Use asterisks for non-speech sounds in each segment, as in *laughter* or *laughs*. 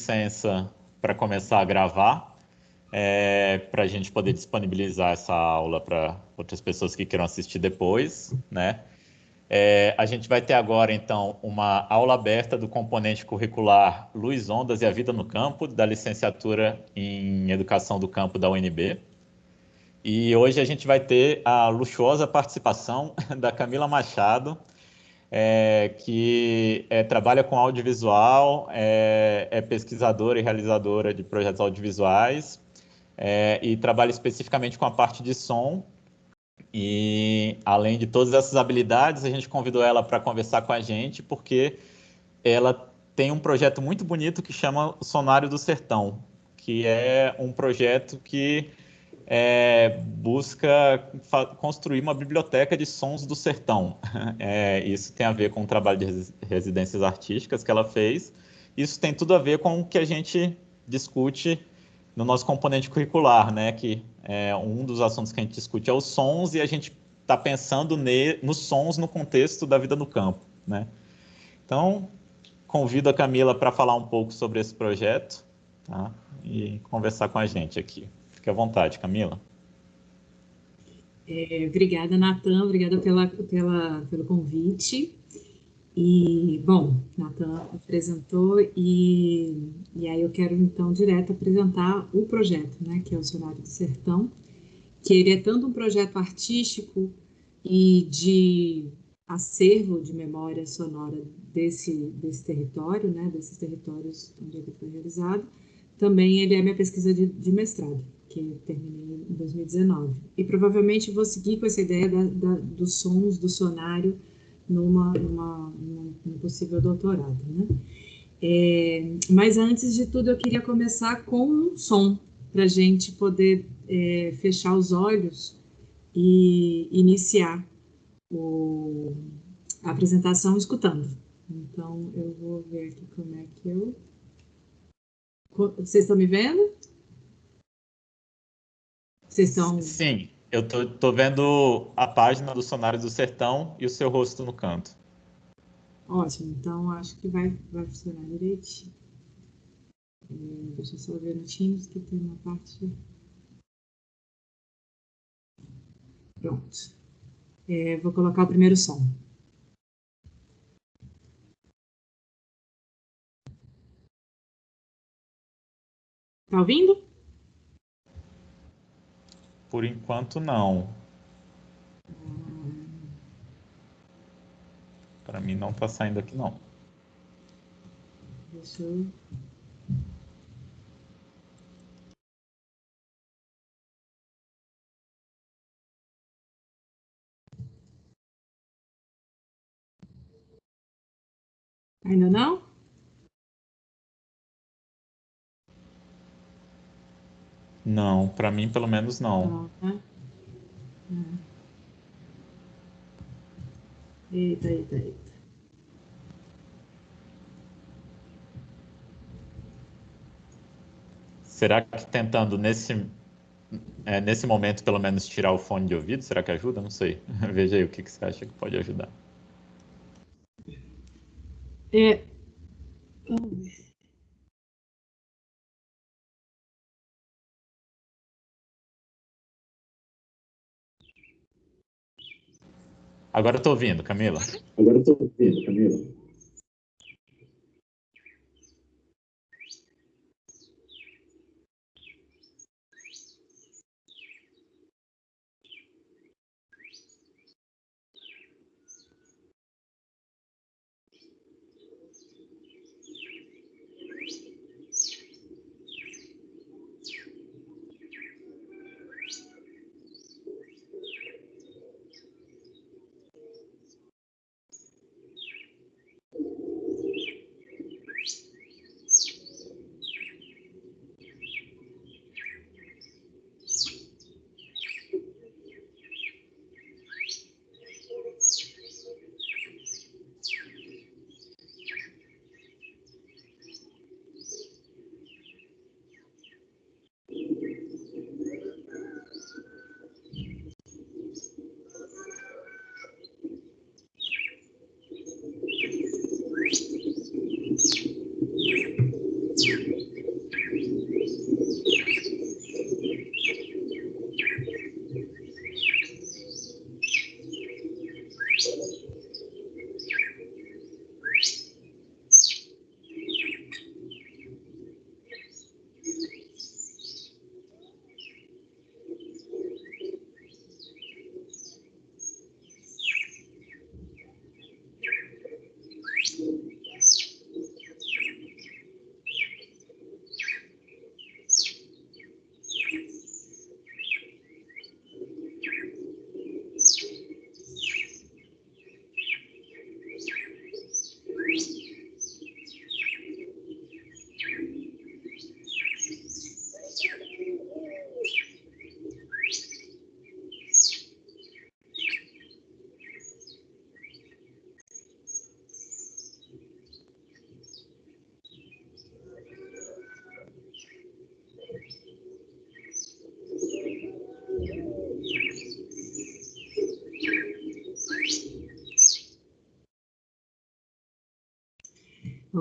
licença para começar a gravar, é, para a gente poder disponibilizar essa aula para outras pessoas que queiram assistir depois, né? É, a gente vai ter agora, então, uma aula aberta do componente curricular Luz, Ondas e a Vida no Campo, da licenciatura em Educação do Campo da UNB. E hoje a gente vai ter a luxuosa participação *laughs* da Camila Machado, é, que é, trabalha com audiovisual, é, é, pesquisadora e realizadora de projetos audiovisuais é, e trabalha especificamente com a parte de som. E além de todas essas habilidades, a gente convidou ela para conversar com a gente, porque ela tem um projeto muito bonito que chama Sonário do Sertão, que é um projeto que é, busca construir uma biblioteca de sons do sertão. *laughs* É, isso tem a ver com o trabalho de residências artísticas que ela fez. Isso tem tudo a ver com o que a gente discute no nosso componente curricular, né? Que é, um dos assuntos que a gente discute é os sons e a gente está pensando nos sons no contexto da vida no campo, né? Então, convido a Camila para falar um pouco sobre esse projeto tá? e conversar com a gente aqui. Fique à vontade, Camila. É, obrigada, Natan, obrigada pela, pela, pelo convite. E, bom, Natan apresentou e, e aí eu quero então direto apresentar o projeto, né, que é o Sonário do Sertão, que ele é tanto um projeto artístico e de acervo de memória sonora desse, desse território, né, desses territórios onde ele foi realizado, também ele é minha pesquisa de, de mestrado, que terminei em 2019. E provavelmente vou seguir com essa ideia da, da, dos sons do sonário numa, numa, num possível doutorado, né? É, mas antes de tudo, eu queria começar com um som, para a gente poder é, fechar os olhos e iniciar o, a apresentação escutando. Então, eu vou ver aqui como é que eu... Vocês estão me vendo? Vocês estão... Sim. Eu tô, tô vendo a página do Sonário do Sertão e o seu rosto no canto. Ótimo, então acho que vai, vai funcionar direitinho. É, deixa eu só ver no Teams que tem uma parte. Pronto. É, vou colocar o primeiro som. Tá ouvindo? Por enquanto, não. Para mim não está saindo aqui, não. Deixa eu... Ainda não? Não, para mim pelo menos não. Não, né? É. Eita, eita, eita. Será que tentando nesse, é, nesse momento, pelo menos, tirar o fone de ouvido, será que ajuda? Não sei. *laughs* Veja aí o que, que você acha que pode ajudar. É. Vamos ver. Agora eu tô ouvindo, Camila. Agora eu tô ouvindo, Camila.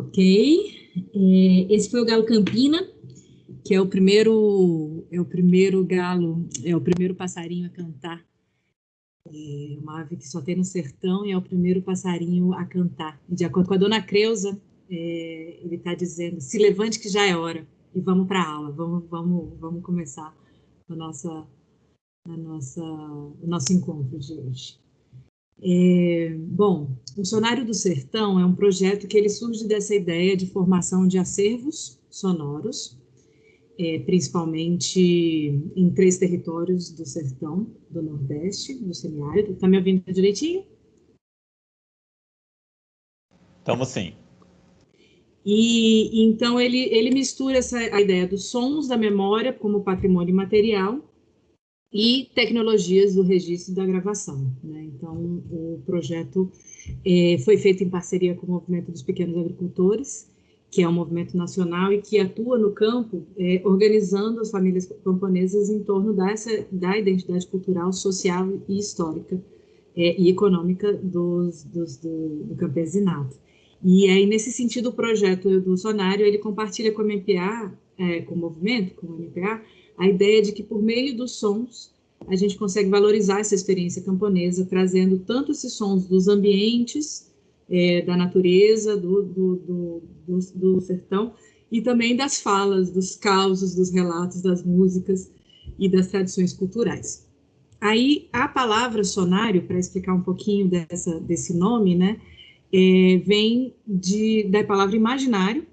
Ok. É, esse foi o galo Campina, que é o primeiro é o primeiro galo, é o primeiro passarinho a cantar. É uma ave que só tem no sertão e é o primeiro passarinho a cantar. De acordo com a dona Creuza, é, ele está dizendo: se levante que já é hora e vamos para a aula, vamos, vamos, vamos começar a nossa, a nossa, o nosso encontro de hoje. É, bom, o Sonário do Sertão é um projeto que ele surge dessa ideia de formação de acervos sonoros, é, principalmente em três territórios do sertão, do Nordeste, do semiárido. Está me ouvindo direitinho? Estamos sim. E então ele, ele mistura essa a ideia dos sons da memória como patrimônio material e tecnologias do registro da gravação. Né? Então, o projeto é, foi feito em parceria com o Movimento dos Pequenos Agricultores, que é um movimento nacional e que atua no campo, é, organizando as famílias camponesas em torno dessa, da identidade cultural, social e histórica é, e econômica dos, dos, do, do campesinato. E aí, nesse sentido, o projeto do Sonário, ele compartilha com a MPA, com o movimento, com o MPA, a ideia de que por meio dos sons a gente consegue valorizar essa experiência camponesa, trazendo tanto esses sons dos ambientes, é, da natureza, do, do, do, do, do sertão, e também das falas, dos causos, dos relatos, das músicas e das tradições culturais. Aí, a palavra sonário, para explicar um pouquinho dessa, desse nome, né, é, vem de, da palavra imaginário,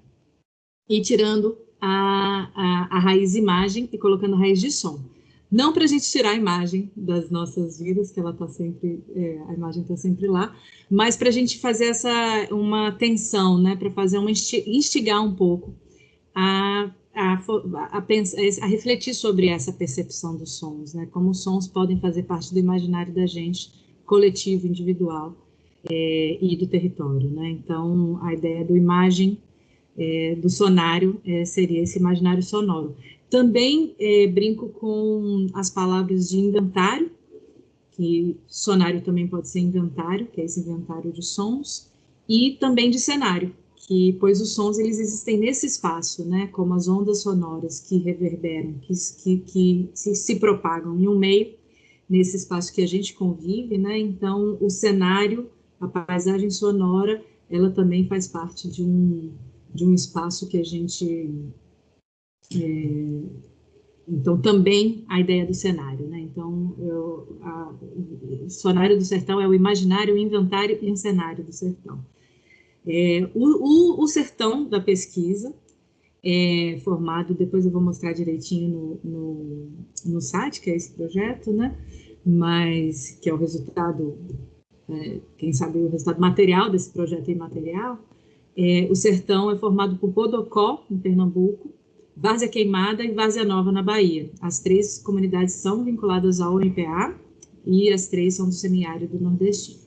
e tirando a, a, a raiz imagem e colocando a raiz de som. Não para a gente tirar a imagem das nossas vidas, que ela está sempre, é, a imagem está sempre lá, mas para a gente fazer essa uma tensão, né, para fazer uma instigar um pouco a, a, a, a, refletir sobre essa percepção dos sons, né, como os sons podem fazer parte do imaginário da gente, coletivo, individual é, e do território, né. Então, a ideia do imagem é, do sonário é, seria esse imaginário sonoro. Também é, brinco com as palavras de inventário, que sonário também pode ser inventário, que é esse inventário de sons, e também de cenário, que pois os sons eles existem nesse espaço, né, como as ondas sonoras que reverberam, que, que, que se, se propagam em um meio, nesse espaço que a gente convive, né, então o cenário, a paisagem sonora, ela também faz parte de um, de um espaço que a gente. É, então, também a ideia do cenário, né? Então, eu, a, o cenário do sertão é o imaginário, o inventário e o cenário do sertão. É, o, o, o, sertão da pesquisa é formado, depois eu vou mostrar direitinho no, no, no site, que é esse projeto, né? Mas que é o resultado, é, quem sabe o resultado material desse projeto imaterial, é, o sertão é formado por Bodocó, em Pernambuco, Várzea Queimada e Várzea Nova, na Bahia. As três comunidades são vinculadas ao MPA e as três são do semiárido nordestino.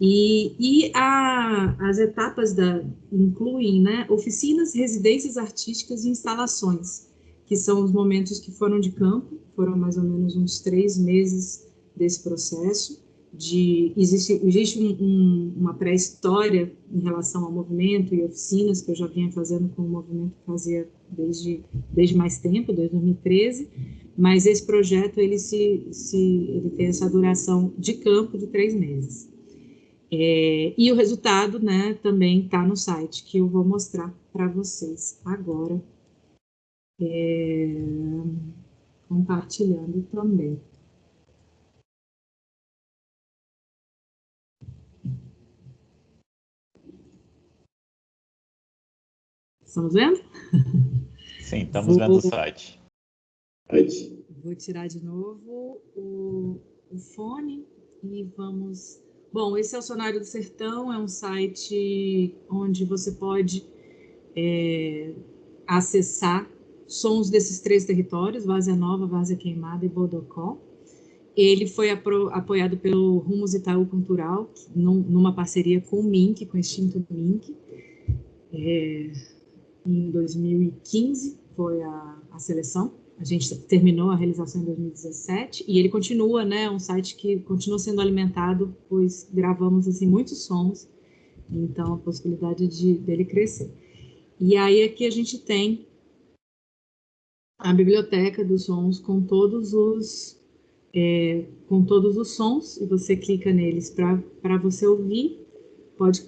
E, e a, as etapas da, incluem né, oficinas, residências artísticas e instalações, que são os momentos que foram de campo, foram mais ou menos uns três meses desse processo, de existe, existe um, um, uma pré-história em relação ao movimento e oficinas que eu já vinha fazendo com o movimento fazia desde, desde mais tempo, desde 2013, mas esse projeto ele se, se ele tem essa duração de campo de três meses. É, e o resultado, né, também está no site que eu vou mostrar para vocês agora, é, compartilhando também. Estamos vendo? *laughs* Sim, estamos vendo o site. Vou tirar de novo o, o fone e vamos. Bom, esse é o Sonário do Sertão, é um site onde você pode é, acessar sons desses três territórios, Várzea Nova, Várzea Queimada e Bodocó. Ele foi apoiado pelo Rumos Itaú Cultural, num, numa parceria com o MINC, com o Extinto MINC. É, em 2015 foi a, a seleção. A gente terminou a realização em 2017 e ele continua, né? Um site que continua sendo alimentado, pois gravamos assim muitos sons então a possibilidade de dele crescer. E aí aqui a gente tem a biblioteca dos sons com todos os é, com todos os sons e você clica neles para você ouvir, pode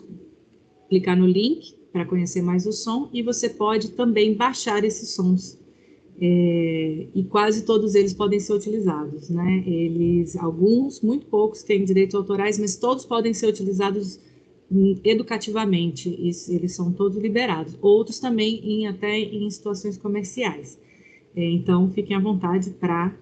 clicar no link para conhecer mais o som e você pode também baixar esses sons é, e quase todos eles podem ser utilizados, né? Eles, alguns, muito poucos têm direitos autorais, mas todos podem ser utilizados educativamente, eles são todos liberados. Outros também em, até em situações comerciais. É, então, fiquem à vontade para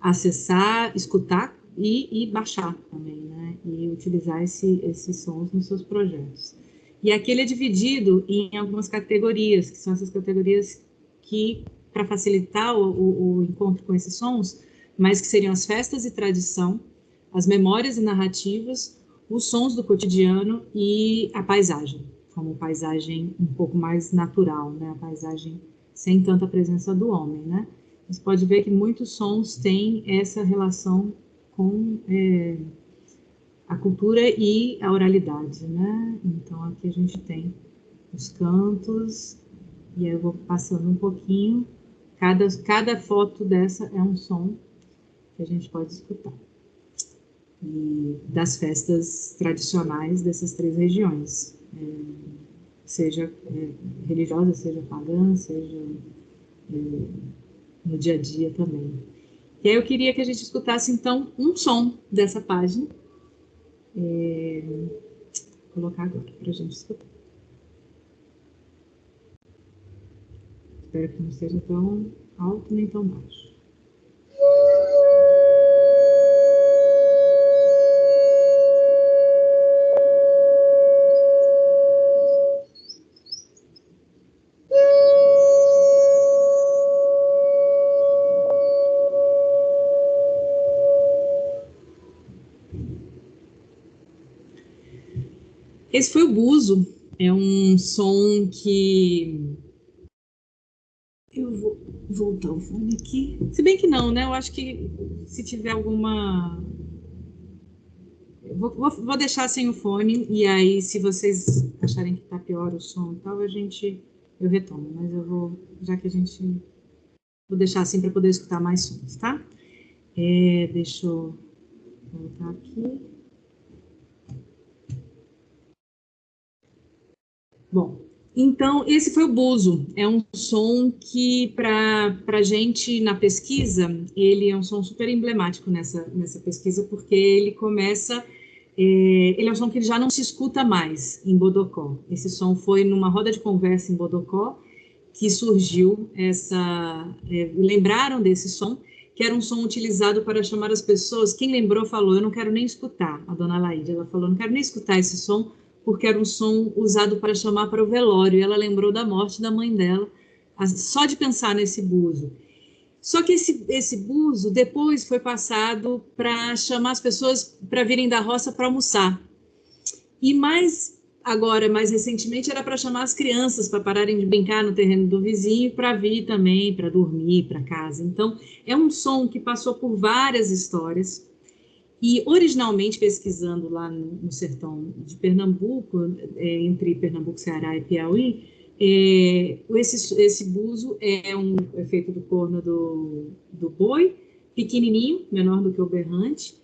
acessar, escutar e, e, baixar também, né? E utilizar esse, esses sons nos seus projetos. E aqui ele é dividido em algumas categorias, que são essas categorias que para facilitar o, o, encontro com esses sons, mas que seriam as festas e tradição, as memórias e narrativas, os sons do cotidiano e a paisagem, como paisagem um pouco mais natural, né? A paisagem sem tanta presença do homem, né? Você pode ver que muitos sons têm essa relação com é, a cultura e a oralidade, né? Então aqui a gente tem os cantos, e aí eu vou passando um pouquinho Cada, cada foto dessa é um som que a gente pode escutar. E das festas tradicionais dessas três regiões, é, seja é, religiosa, seja pagã, seja é, no dia a dia também. E aí eu queria que a gente escutasse então um som dessa página. É, colocar agora para a gente escutar. Espero que não seja tão alto nem tão baixo. Esse foi o buzo, é um som que voltar o fone aqui. Se bem que não, né? Eu acho que se tiver alguma. Vou, vou, vou, deixar sem o fone e aí, se vocês acharem que tá pior o som e tal, a gente. Eu retomo, mas eu vou. Já que a gente. Vou deixar assim para poder escutar mais sons, tá? É, deixa eu voltar aqui. Bom, então, esse foi o buzo. É um som que, para a gente, na pesquisa, ele é um som super emblemático nessa, nessa pesquisa, porque ele começa... É, ele é um som que já não se escuta mais em Bodocó. Esse som foi numa roda de conversa em Bodocó que surgiu essa... É, lembraram desse som, que era um som utilizado para chamar as pessoas. Quem lembrou falou, eu não quero nem escutar, a dona Laíde, ela falou, não quero nem escutar esse som, porque era um som usado para chamar para o velório. E ela lembrou da morte da mãe dela, só de pensar nesse buzo. Só que esse, esse buzo depois foi passado para chamar as pessoas para virem da roça para almoçar. E mais agora, mais recentemente, era para chamar as crianças para pararem de brincar no terreno do vizinho para vir também, para dormir, para casa. Então, é um som que passou por várias histórias e originalmente pesquisando lá no, sertão de Pernambuco, é, entre Pernambuco, Ceará e Piauí, é, esse, esse buzo é um é feito do corno do, do boi, pequenininho, menor do que o berrante,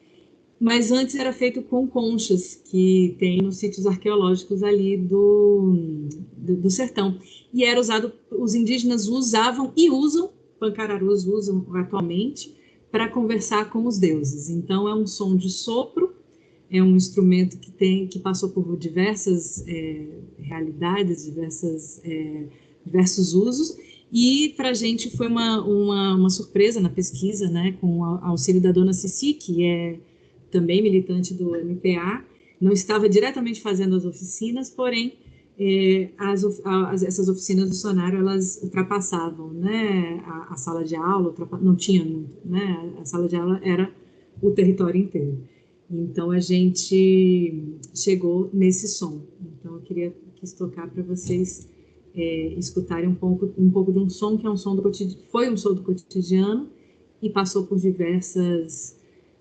mas antes era feito com conchas que tem nos sítios arqueológicos ali do, do, do, sertão. E era usado, os indígenas usavam e usam, pancararus usam atualmente, para conversar com os deuses. Então é um som de sopro, é um instrumento que tem que passou por diversas é, realidades, diversas, é, diversos usos. E para a gente foi uma, uma, uma, surpresa na pesquisa, né, com o auxílio da dona Cici, que é também militante do MPA, não estava diretamente fazendo as oficinas, porém é, as, as, essas oficinas do sonário elas ultrapassavam né, a, a sala de aula, não tinha né, a sala de aula era o território inteiro. Então a gente chegou nesse som. Então eu queria quis tocar para vocês é, escutarem um pouco um pouco de um som que é um som do foi um som do cotidiano e passou por diversas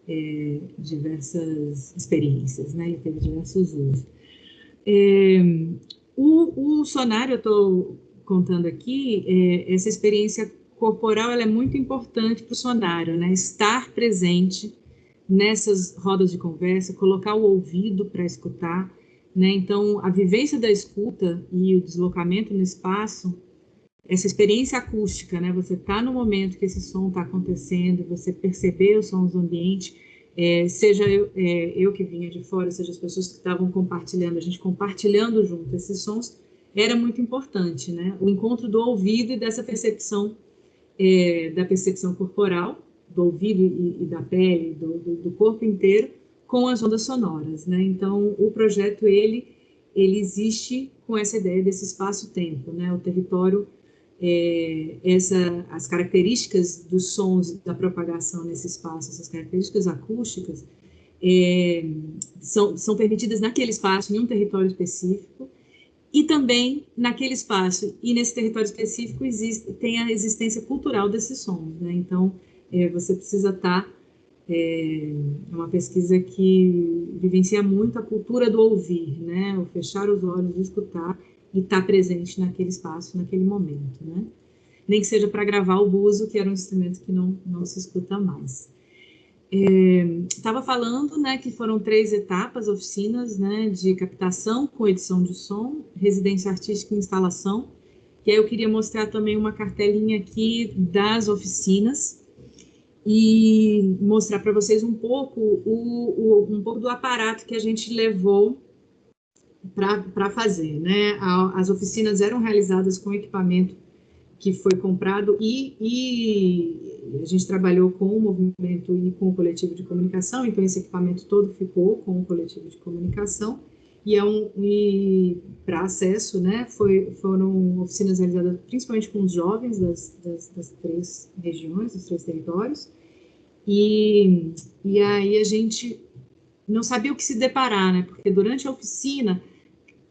é, diversas experiências, né? E teve diversos usos. É, o, o sonário, eu estou contando aqui, é, essa experiência corporal ela é muito importante para o sonário, né? Estar presente nessas rodas de conversa, colocar o ouvido para escutar, né? Então, a vivência da escuta e o deslocamento no espaço, essa experiência acústica, né? Você está no momento que esse som está acontecendo, você perceber os sons do ambiente, é, seja eu, é, eu que vinha de fora, seja as pessoas que estavam compartilhando, a gente compartilhando junto esses sons, era muito importante, né? O encontro do ouvido e dessa percepção, é, da percepção corporal, do ouvido e, e da pele, do, do, do, corpo inteiro, com as ondas sonoras, né? Então, o projeto, ele, ele existe com essa ideia desse espaço-tempo, né? O território é, essa, as características dos sons da propagação nesse espaço, essas características acústicas, é, são, são permitidas naquele espaço, em um território específico, e também naquele espaço e nesse território específico existe, tem a existência cultural desses sons. Né? Então, é, você precisa estar. Tá, é, é uma pesquisa que vivencia muito a cultura do ouvir, né? o fechar os olhos, escutar e estar tá presente naquele espaço, naquele momento, né? Nem que seja para gravar o buzo, que era um instrumento que não, não se escuta mais. Estava é, falando né, que foram três etapas, oficinas né, de captação com edição de som, residência artística e instalação. E aí eu queria mostrar também uma cartelinha aqui das oficinas e mostrar para vocês um pouco, o, o, um pouco do aparato que a gente levou para fazer. Né? As oficinas eram realizadas com equipamento que foi comprado e, e, a gente trabalhou com o movimento e com o coletivo de comunicação, então esse equipamento todo ficou com o coletivo de comunicação e é um para acesso, né? Foi, foram oficinas realizadas principalmente com os jovens das, das, das três regiões, dos três territórios e, e aí a gente não sabia o que se deparar, né? Porque durante a oficina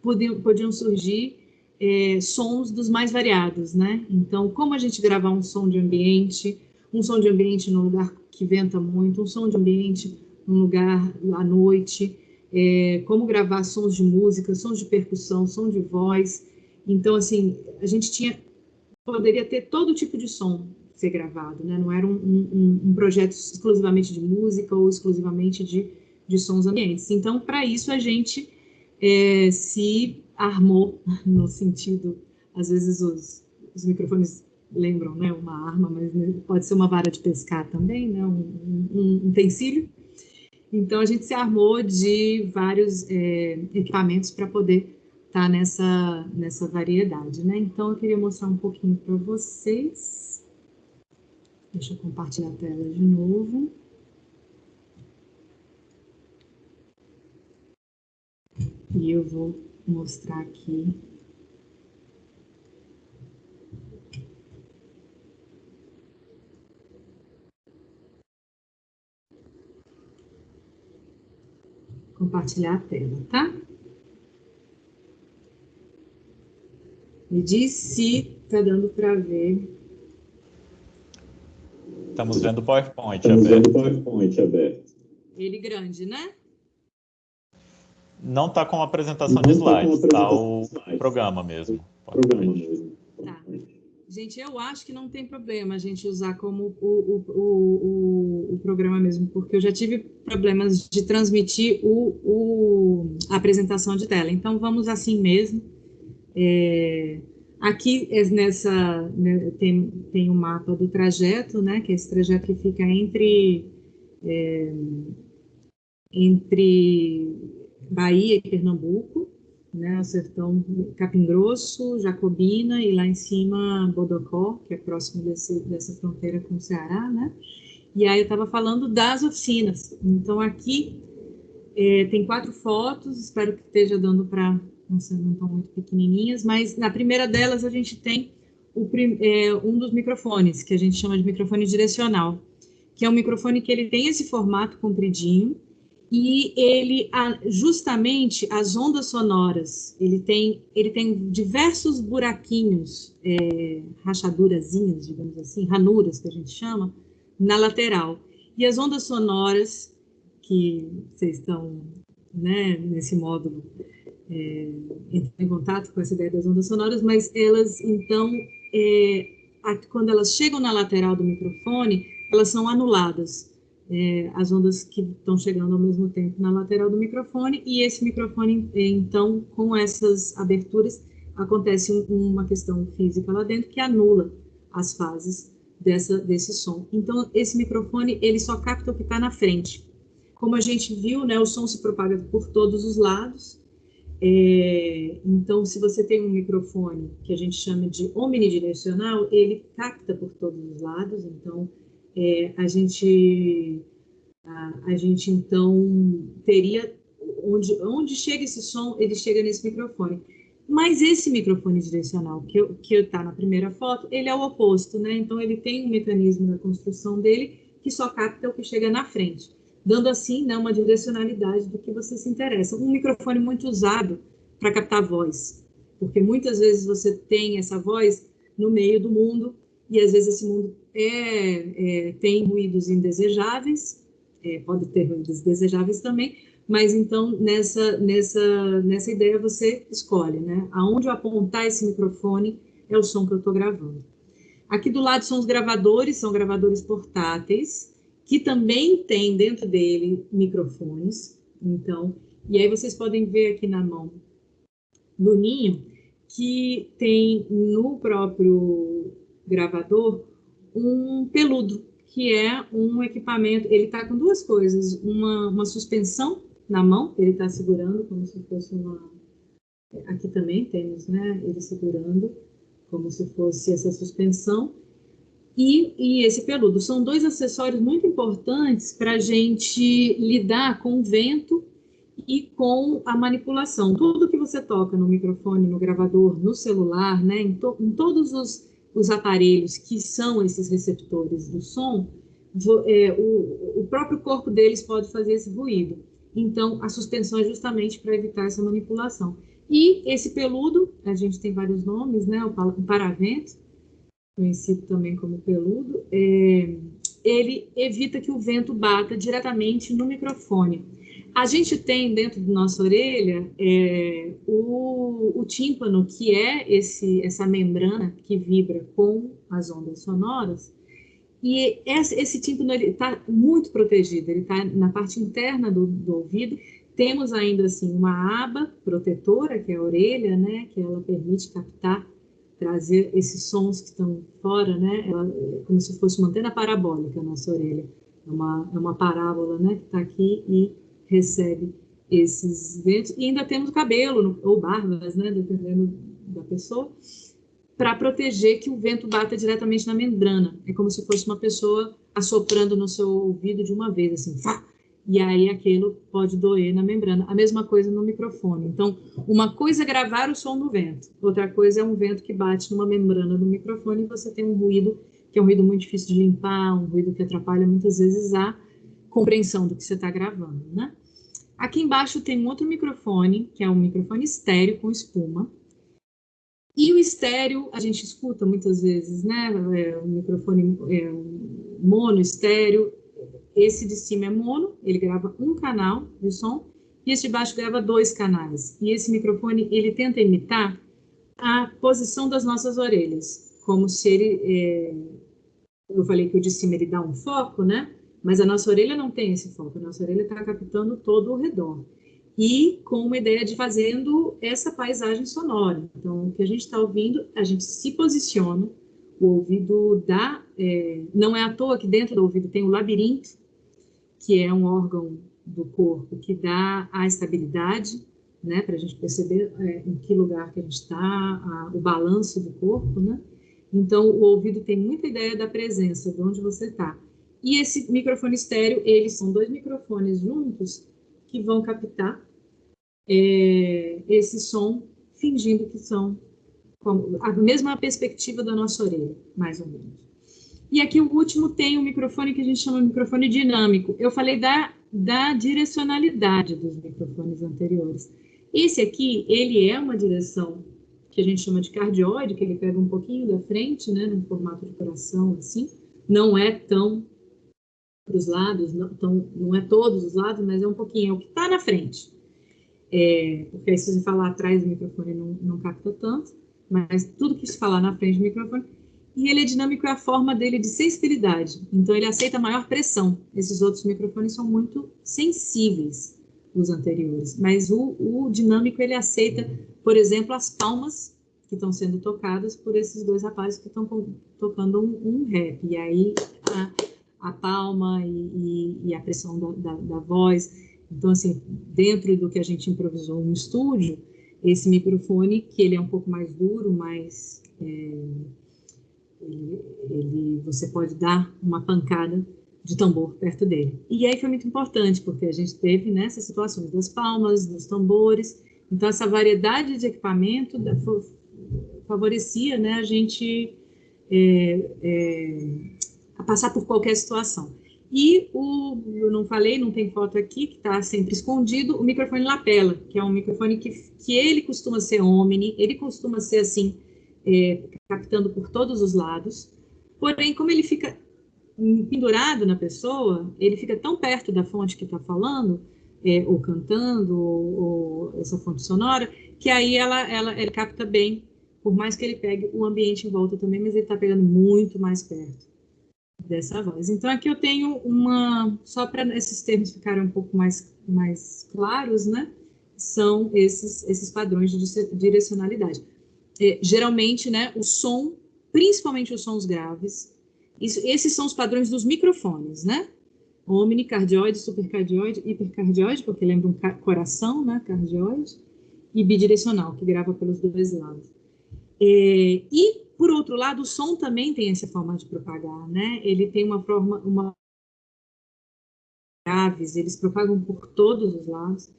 podiam, podiam surgir é, sons dos mais variados, né? Então, como a gente gravar um som de ambiente, um som de ambiente num lugar que venta muito, um som de ambiente num lugar à noite, é, como gravar sons de música, sons de percussão, som de voz. Então, assim, a gente tinha poderia ter todo tipo de som ser gravado, né? Não era um, um, um projeto exclusivamente de música ou exclusivamente de, de sons ambientes. Então, para isso a gente é, se armou *laughs* no sentido, às vezes os, os, microfones lembram, né, uma arma, mas pode ser uma vara de pescar também, né, um, um, um utensílio. Então a gente se armou de vários é, equipamentos para poder estar tá nessa nessa variedade, né? Então eu queria mostrar um pouquinho para vocês. Deixa eu compartilhar a tela de novo. E eu vou mostrar aqui compartilhar a tela, tá? Me diz se tá dando para ver. Estamos vendo o PowerPoint Estamos aberto. Vendo o PowerPoint aberto. Ele grande, né? Não está com apresentação de slides, está o programa mesmo. Programa mesmo. Tá. Gente, eu acho que não tem problema a gente usar como o, o, o, o, programa mesmo, porque eu já tive problemas de transmitir o, a apresentação de tela. Então, vamos assim mesmo. É, aqui, é nessa, né, tem, tem um mapa do trajeto, né, que é esse trajeto que fica entre... É, entre Bahia e Pernambuco, né, o sertão Capim Grosso, Jacobina e lá em cima Bodocó, que é próximo desse, dessa fronteira com o Ceará, né? E aí eu estava falando das oficinas. Então aqui é, tem quatro fotos, espero que esteja dando para, não sei, não estão muito pequenininhas, mas na primeira delas a gente tem o, é, um dos microfones, que a gente chama de microfone direcional, que é um microfone que ele tem esse formato compridinho, e ele justamente as ondas sonoras ele tem ele tem diversos buraquinhos é, rachadurazinhas digamos assim ranuras que a gente chama na lateral e as ondas sonoras que vocês estão né, nesse módulo é, em contato com essa ideia das ondas sonoras, mas elas, então, é, a, quando elas chegam na lateral do microfone, elas são anuladas. É, as ondas que estão chegando ao mesmo tempo na lateral do microfone, e esse microfone, então, com essas aberturas, acontece um, uma questão física lá dentro que anula as fases dessa, desse som. Então, esse microfone, ele só capta o que está na frente. Como a gente viu, né, o som se propaga por todos os lados, é, então, se você tem um microfone que a gente chama de omnidirecional, ele capta por todos os lados. Então, é, a gente a, a, gente então teria onde onde chega esse som, ele chega nesse microfone. Mas esse microfone direcional que que está na primeira foto, ele é o oposto, né? Então, ele tem um mecanismo da construção dele que só capta o que chega na frente dando assim né, uma direcionalidade do que você se interessa. Um microfone muito usado para captar voz, porque muitas vezes você tem essa voz no meio do mundo e às vezes esse mundo é, é tem ruídos indesejáveis, é, pode ter ruídos desejáveis também, mas então nessa nessa nessa ideia você escolhe, né? Aonde eu apontar esse microfone é o som que eu estou gravando. Aqui do lado são os gravadores, são gravadores portáteis que também tem dentro dele microfones. Então, e aí vocês podem ver aqui na mão do ninho que tem no próprio gravador um peludo, que é um equipamento. Ele está com duas coisas: uma, uma suspensão na mão, ele está segurando como se fosse uma. Aqui também temos, né? Ele segurando como se fosse essa suspensão e, e esse peludo. São dois acessórios muito importantes para a gente lidar com o vento e com a manipulação. Tudo que você toca no microfone, no gravador, no celular, né, em, to, em todos os, os, aparelhos que são esses receptores do som, é, o, o, próprio corpo deles pode fazer esse ruído. Então, a suspensão é justamente para evitar essa manipulação. E esse peludo, a gente tem vários nomes, né, o paravento, conhecido também como peludo, é, ele evita que o vento bata diretamente no microfone. A gente tem dentro da nossa orelha é, o, o, tímpano, que é esse, essa membrana que vibra com as ondas sonoras, e esse, esse tímpano está muito protegido, ele está na parte interna do, do ouvido. Temos ainda assim uma aba protetora, que é a orelha, né, que ela permite captar trazer esses sons que estão fora, né? Ela, como se fosse uma antena parabólica na nossa orelha. É uma, é uma parábola, né? Que está aqui e recebe esses ventos. E ainda temos cabelo, ou barbas, né? Dependendo da pessoa, para proteger que o vento bata diretamente na membrana. É como se fosse uma pessoa assoprando no seu ouvido de uma vez, assim, fá, e aí aquilo pode doer na membrana. A mesma coisa no microfone. Então, uma coisa é gravar o som do vento, outra coisa é um vento que bate numa membrana do microfone e você tem um ruído que é um ruído muito difícil de limpar, um ruído que atrapalha muitas vezes a compreensão do que você está gravando, né? Aqui embaixo tem um outro microfone, que é um microfone estéreo com espuma. E o estéreo, a gente escuta muitas vezes, né? É um microfone é um mono estéreo, esse de cima é mono, ele grava um canal de som, e esse de baixo grava dois canais. E esse microfone, ele tenta imitar a posição das nossas orelhas, como se ele... É... Eu falei que o de cima ele dá um foco, né? Mas a nossa orelha não tem esse foco, a nossa orelha está captando todo o redor. E com uma ideia de fazendo essa paisagem sonora. Então, o que a gente está ouvindo, a gente se posiciona, o ouvido dá. É... não é à toa que dentro do ouvido tem o labirinto, que é um órgão do corpo que dá a estabilidade, né, para a gente perceber é, em que lugar que a gente está, o balanço do corpo, né? Então, o ouvido tem muita ideia da presença, de onde você está. E esse microfone estéreo, eles são dois microfones juntos que vão captar é, esse som, fingindo que são a mesma perspectiva da nossa orelha, mais ou menos. E aqui o último tem um microfone que a gente chama de microfone dinâmico. Eu falei da, da direcionalidade dos microfones anteriores. Esse aqui, ele é uma direção que a gente chama de cardioide, que ele pega um pouquinho da frente, né, no formato de coração, assim. Não é tão para os lados, não, tão, não é todos os lados, mas é um pouquinho, é o que está na frente. é, porque aí se você falar atrás do microfone não, não capta tanto, mas tudo que se falar na frente do microfone. E ele é dinâmico é a forma dele de sensibilidade, então ele aceita maior pressão. Esses outros microfones são muito sensíveis, os anteriores, mas o, o dinâmico ele aceita, por exemplo, as palmas que estão sendo tocadas por esses dois rapazes que estão tocando um, um, rap. E aí a, a palma e, e, e, a pressão da, da, da, voz. Então, assim, dentro do que a gente improvisou no estúdio, esse microfone, que ele é um pouco mais duro, mais... É, ele, ele, você pode dar uma pancada de tambor perto dele. E aí foi muito importante, porque a gente teve nessas né, situações das palmas, dos tambores, então essa variedade de equipamento favorecia né, a gente é, é, a passar por qualquer situação. E o, eu não falei, não tem foto aqui, que está sempre escondido, o microfone lapela, que é um microfone que, que ele costuma ser omni, ele costuma ser assim, é, captando por todos os lados, porém, como ele fica pendurado na pessoa, ele fica tão perto da fonte que está falando, é, ou cantando, ou, ou, essa fonte sonora, que aí ela, ela, ele capta bem por mais que ele pegue o ambiente em volta também, mas ele está pegando muito mais perto dessa voz. Então, aqui eu tenho uma, só para esses termos ficarem um pouco mais, mais claros, né? São esses, esses padrões de direcionalidade. É, geralmente, né, o som, principalmente os sons graves, isso, esses são os padrões dos microfones, né? Omnicardioide, supercardioide, hipercardioide, porque lembra um coração, né, cardioide, e bidirecional, que grava pelos dois lados. É, e, por outro lado, o som também tem essa forma de propagar, né? Ele tem uma forma, uma graves, eles propagam por todos os lados.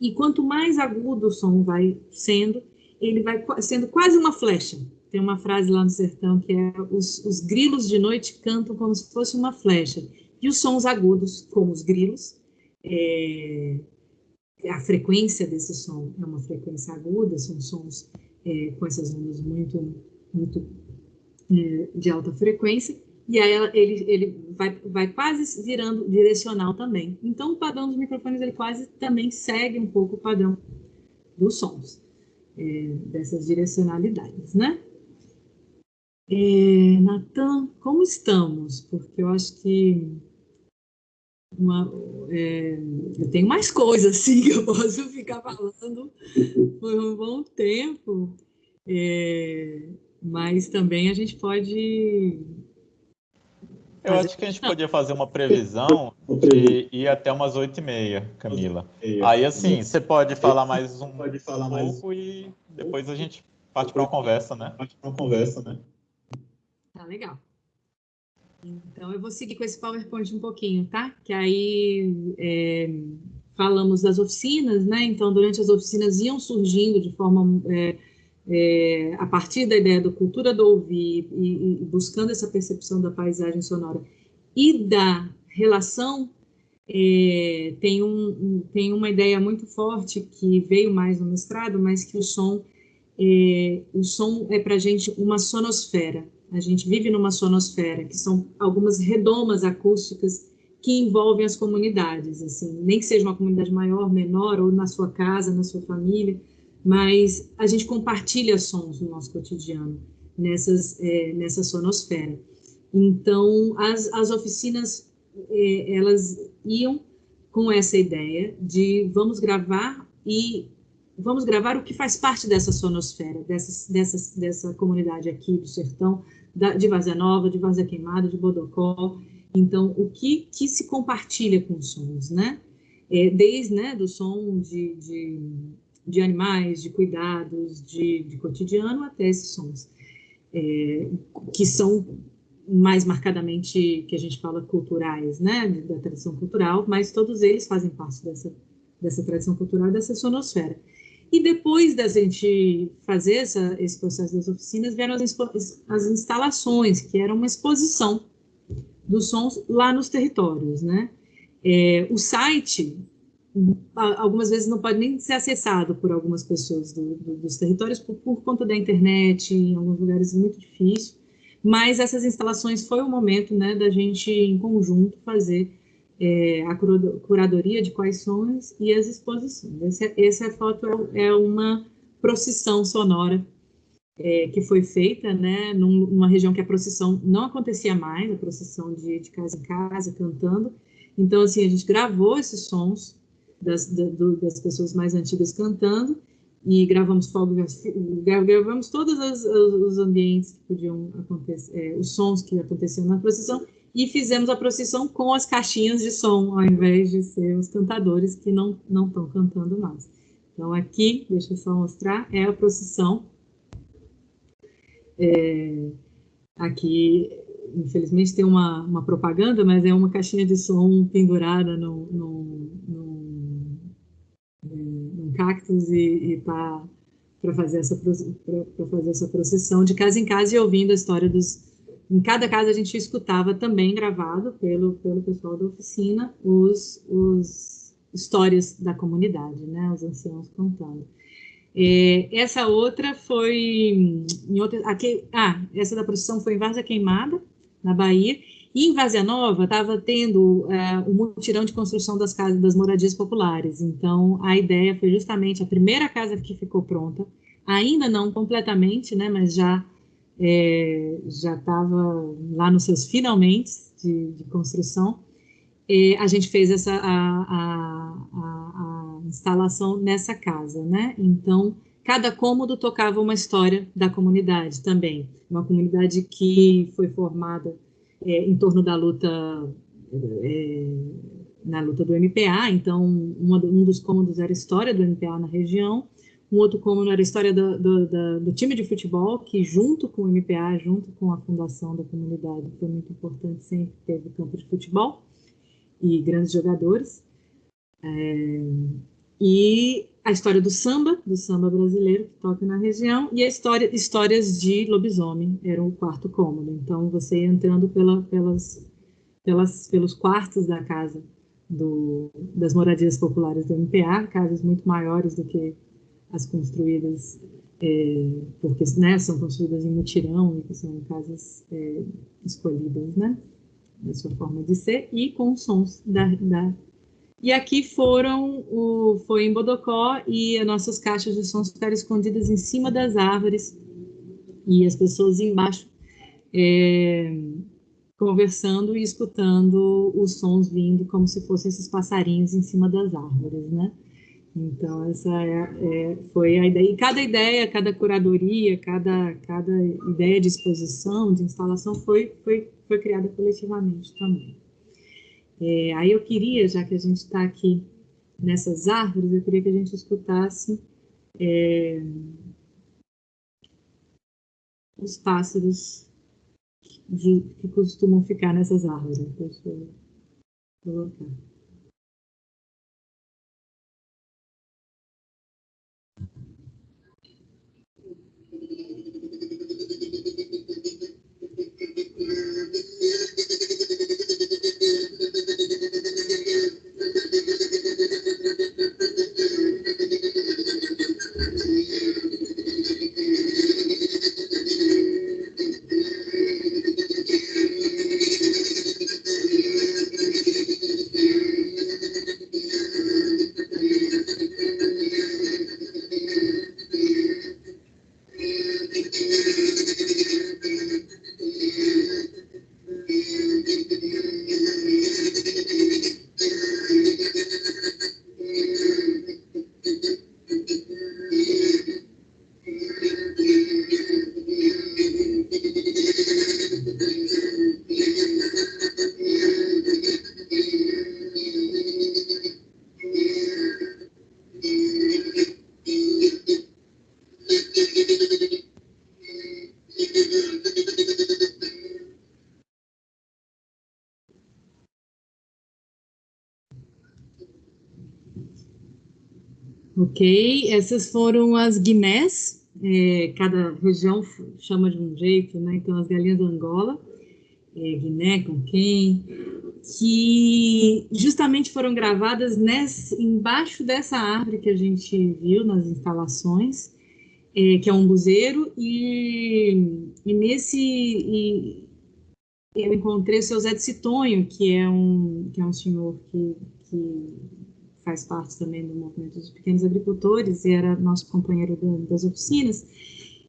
E quanto mais agudo o som vai sendo, ele vai sendo quase uma flecha. Tem uma frase lá no sertão que é: os, os grilos de noite cantam como se fosse uma flecha. E os sons agudos, como os grilos, é, a frequência desse som é uma frequência aguda, são sons é, com essas ondas muito, muito é, de alta frequência, e aí ela, ele, ele vai, vai quase virando direcional também. Então, o padrão dos microfones, ele quase também segue um pouco o padrão dos sons, é, dessas direcionalidades, né? É, Natan, como estamos? Porque eu acho que uma, é, eu tenho mais coisas assim *laughs* que eu posso ficar falando por um bom tempo, é, mas também a gente pode. Eu acho que a gente podia fazer *laughs* uma previsão de ir até umas oito e meia, Camila. Aí, assim, você pode falar mais um pode falar pouco mais... e depois a gente parte para uma conversa, né? Parte para uma conversa, né? Tá legal. Então, eu vou seguir com esse PowerPoint um pouquinho, tá? Que aí é, falamos das oficinas, né? Então, durante as oficinas iam surgindo de forma. É, é, a partir da ideia da cultura do ouvir e, e, buscando essa percepção da paisagem sonora e da relação, é, tem, um, um, tem uma ideia muito forte que veio mais no mestrado, mas que o som é, o som é para a gente uma sonosfera. A gente vive numa sonosfera, que são algumas redomas acústicas que envolvem as comunidades, assim, nem que seja uma comunidade maior, menor, ou na sua casa, na sua família, mas a gente compartilha sons no nosso cotidiano, nessas, é, nessa sonosfera. Então, as, as oficinas, é, elas iam com essa ideia de vamos gravar e vamos gravar o que faz parte dessa sonosfera, dessa, dessa, dessa comunidade aqui do sertão, da, de Vazia Nova, de Vazia Queimada, de Bodocó. Então, o que, que se compartilha com os sons, né? É, desde né, do som de, de, de, animais, de cuidados, de, de cotidiano, até esses sons, é, que são mais marcadamente, que a gente fala, culturais, né, da tradição cultural, mas todos eles fazem parte dessa, dessa tradição cultural, dessa sonosfera. E depois da gente fazer essa, esse processo das oficinas, vieram as, as instalações, que era uma exposição dos sons lá nos territórios, né? É, o site, algumas vezes não pode nem ser acessado por algumas pessoas do, do, dos territórios por, por, conta da internet, em alguns lugares muito difícil, mas essas instalações foi o momento, né, da gente, em conjunto, fazer é, a curadoria de quais sons e as exposições. Essa, essa foto é, é uma procissão sonora é, que foi feita, né, numa região que a procissão não acontecia mais, a procissão de, de casa em casa, cantando. Então, assim, a gente gravou esses sons das, da, do, das pessoas mais antigas cantando e gravamos fogos, gravamos todos os, os, ambientes que podiam acontecer, é, os sons que aconteciam na procissão e fizemos a procissão com as caixinhas de som, ao invés de ser os cantadores que não estão cantando mais. Então aqui, deixa eu só mostrar, é a procissão é, aqui, infelizmente, tem uma, uma, propaganda, mas é uma caixinha de som pendurada no, no, no, num cactus e está para fazer, essa, fazer essa procissão de casa em casa e ouvindo a história dos. Em cada casa a gente escutava também gravado pelo, pelo pessoal da oficina os, os histórias da comunidade, né, os anciãos contando. É, essa outra foi em outra, aqui, ah, essa da procissão foi em Várzea Queimada, na Bahia, e em Várzea Nova estava tendo é, o mutirão de construção das casas, das moradias populares. Então, a ideia foi justamente a primeira casa que ficou pronta, ainda não completamente, né, mas já é, já estava lá nos seus finalmente de, de construção. É, a gente fez essa a, a, a instalação nessa casa, né? Então, cada cômodo tocava uma história da comunidade também. Uma comunidade que foi formada é, em torno da luta, é, na luta do MPA, então uma, um dos cômodos era a história do MPA na região, um outro cômodo era a história do, do, do, do, time de futebol, que junto com o MPA, junto com a fundação da comunidade, foi muito importante, sempre teve campo de futebol e grandes jogadores. É, e a história do samba, do samba brasileiro que toca na região, e a história, histórias de lobisomem, era o quarto cômodo. Então, você ia entrando pela, pelas, pelas, pelos quartos da casa do, das moradias populares do MPA, casas muito maiores do que as construídas, é, porque né, são construídas em mutirão, e são casas é, escolhidas, né, da sua forma de ser, e com sons da, da e aqui foram, o, foi em Bodocó e as nossas caixas de sons ficaram escondidas em cima das árvores e as pessoas embaixo é, conversando e escutando os sons vindo como se fossem esses passarinhos em cima das árvores, né? Então, essa é, é, foi a ideia. E cada ideia, cada curadoria, cada, cada ideia de exposição, de instalação foi, foi, foi criada coletivamente também. É, aí eu queria, já que a gente está aqui nessas árvores, eu queria que a gente escutasse é, os pássaros de, que costumam ficar nessas árvores. Deixa eu colocar. Ok, essas foram as guinés, é, cada região chama de um jeito, né? Então, as galinhas da Angola, é, Guiné, com quem, que justamente foram gravadas embaixo dessa árvore que a gente viu nas instalações, é, que é um buzeiro, e, e nesse. E, eu encontrei o seu Zé de Citonho, que é um, que é um senhor que, que faz parte também do movimento dos pequenos agricultores e era nosso companheiro das oficinas.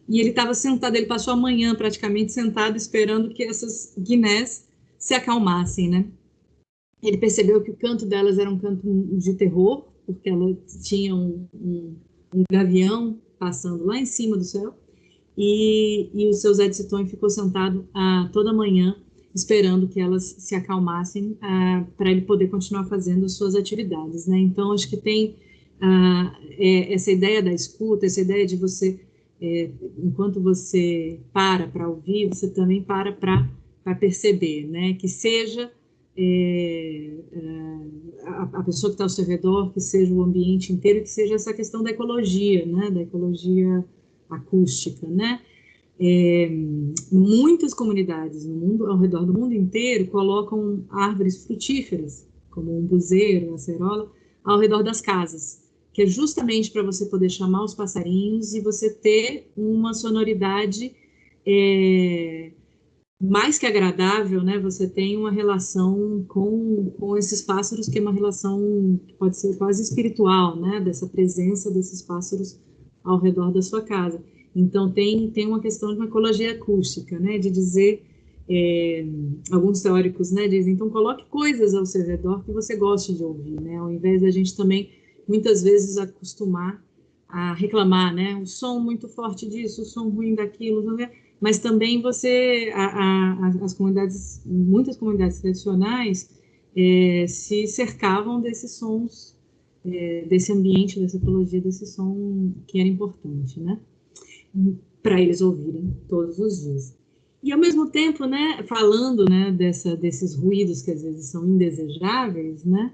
E ele estava sentado, ele passou a manhã praticamente sentado esperando que essas guinés se acalmassem, né? Ele percebeu que o canto delas era um canto de terror, porque elas tinham um, um, gavião passando lá em cima do céu, e, e o seu Zé de Citonho ficou sentado ah, toda manhã esperando que elas se acalmassem ah, para ele poder continuar fazendo suas atividades, né? Então, acho que tem ah, é, essa ideia da escuta, essa ideia de você, é, enquanto você para para ouvir, você também para para perceber, né? Que seja é, é, a, a, pessoa que está ao seu redor, que seja o ambiente inteiro, que seja essa questão da ecologia, né, da ecologia acústica, né? É, muitas comunidades no mundo, ao redor do mundo inteiro, colocam árvores frutíferas, como um buzeiro, a cerola, ao redor das casas, que é justamente para você poder chamar os passarinhos e você ter uma sonoridade é, mais que agradável, né? Você tem uma relação com, com esses pássaros que é uma relação que pode ser quase espiritual, né? Dessa presença desses pássaros ao redor da sua casa. Então tem tem uma questão de uma ecologia acústica, né? De dizer é, alguns teóricos, né? Dizem então coloque coisas ao seu redor que você goste de ouvir, né? Ao invés da gente também muitas vezes acostumar a reclamar, né? O som muito forte disso, o som ruim daquilo, é? mas também você, a, a, as comunidades, muitas comunidades tradicionais é, se cercavam desses sons, é, desse ambiente, dessa ecologia, desse som que era importante, né? Para eles ouvirem todos os dias. E ao mesmo tempo, né, falando, né, dessa, desses ruídos que às vezes são indesejáveis, né,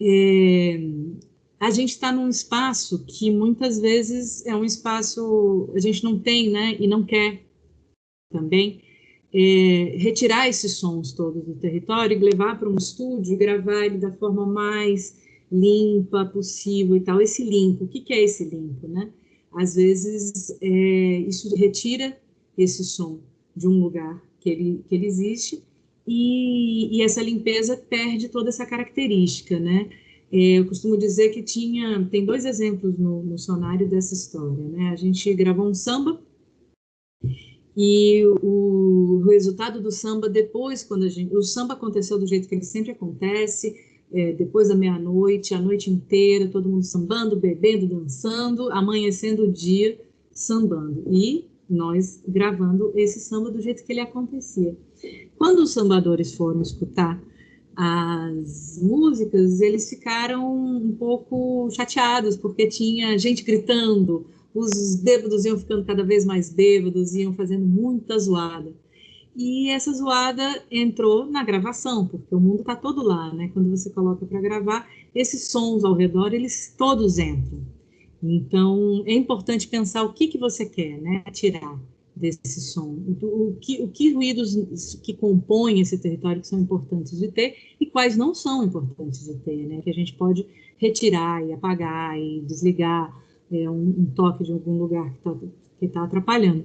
é, a gente está num espaço que muitas vezes é um espaço a gente não tem, né, e não quer também, é, retirar esses sons todos do território e levar para um estúdio gravar ele da forma mais limpa possível e tal. Esse limpo, o que, que é esse limpo, né? Às vezes, é, isso retira esse som de um lugar que ele, que ele existe e, e essa limpeza perde toda essa característica, né? É, eu costumo dizer que tinha, tem dois exemplos no, no sonário dessa história, né? A gente gravou um samba e o resultado do samba, depois, quando a gente. O samba aconteceu do jeito que ele sempre acontece, é, depois da meia-noite, a noite inteira, todo mundo sambando, bebendo, dançando, amanhecendo o dia sambando. E nós gravando esse samba do jeito que ele acontecia. Quando os sambadores foram escutar as músicas, eles ficaram um pouco chateados, porque tinha gente gritando, os bêbados iam ficando cada vez mais bêbados, iam fazendo muita zoada. E essa zoada entrou na gravação, porque o mundo está todo lá, né? Quando você coloca para gravar, esses sons ao redor, eles todos entram. Então, é importante pensar o que, que você quer, né? Tirar desse som. O, que, o que ruídos que compõem esse território que são importantes de ter e quais não são importantes de ter, né? Que a gente pode retirar e apagar e desligar é um, um toque de algum lugar que está tá atrapalhando.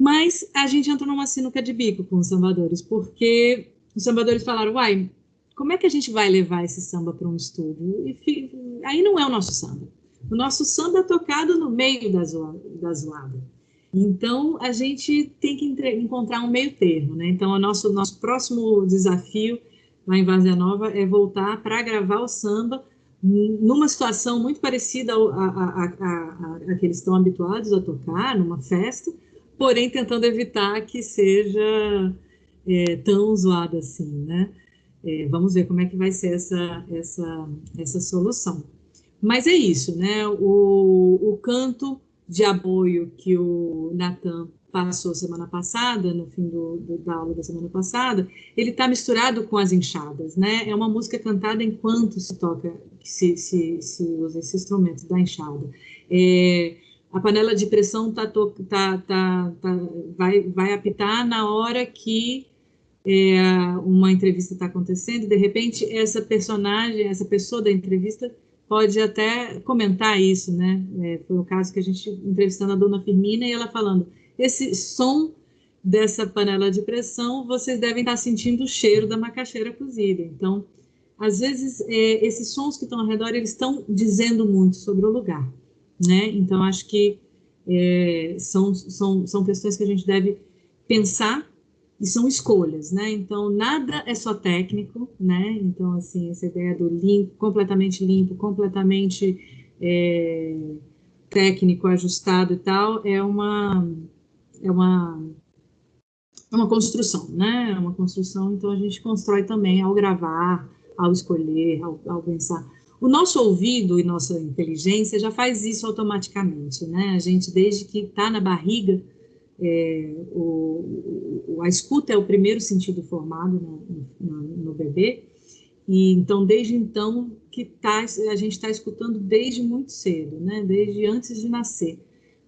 Mas a gente entrou numa sinuca de bico com os sambadores, porque os sambadores falaram, uai, como é que a gente vai levar esse samba para um estúdio? E aí não é o nosso samba. O nosso samba é tocado no meio da, zoada, da zoada. Então, a gente tem que encontrar um meio termo, né? Então, o nosso, nosso próximo desafio lá em Vazia Nova é voltar para gravar o samba numa situação muito parecida a, que eles estão habituados a tocar, numa festa, porém tentando evitar que seja é, tão zoado assim, né? É, vamos ver como é que vai ser essa, essa, essa solução. Mas é isso, né? O, o canto de aboio que o Natan passou semana passada, no fim do, do, da aula da semana passada, ele está misturado com as enxadas, né? É uma música cantada enquanto se toca, se, se, se usa esse instrumento da enxada. É, a panela de pressão tá, tá, tá, tá, vai, vai apitar na hora que é, uma entrevista está acontecendo, de repente essa personagem, essa pessoa da entrevista pode até comentar isso, né? É, foi o caso que a gente entrevistando a dona Firmina e ela falando esse som dessa panela de pressão, vocês devem estar sentindo o cheiro da macaxeira cozida. Então, às vezes, é, esses sons que estão ao redor, eles estão dizendo muito sobre o lugar, né? Então, acho que é, são, são, são questões que a gente deve pensar e são escolhas, né? Então, nada é só técnico, né? Então, assim, essa ideia do limpo, completamente limpo, completamente é, técnico, ajustado e tal, é uma, é uma, é uma construção, né? É uma construção, então a gente constrói também ao gravar, ao escolher, ao, ao pensar. O nosso ouvido e nossa inteligência já faz isso automaticamente, né? A gente, desde que está na barriga, é, o, o, a escuta é o primeiro sentido formado no, no, no bebê, e então, desde então, que tá, a gente está escutando desde muito cedo, né? desde antes de nascer.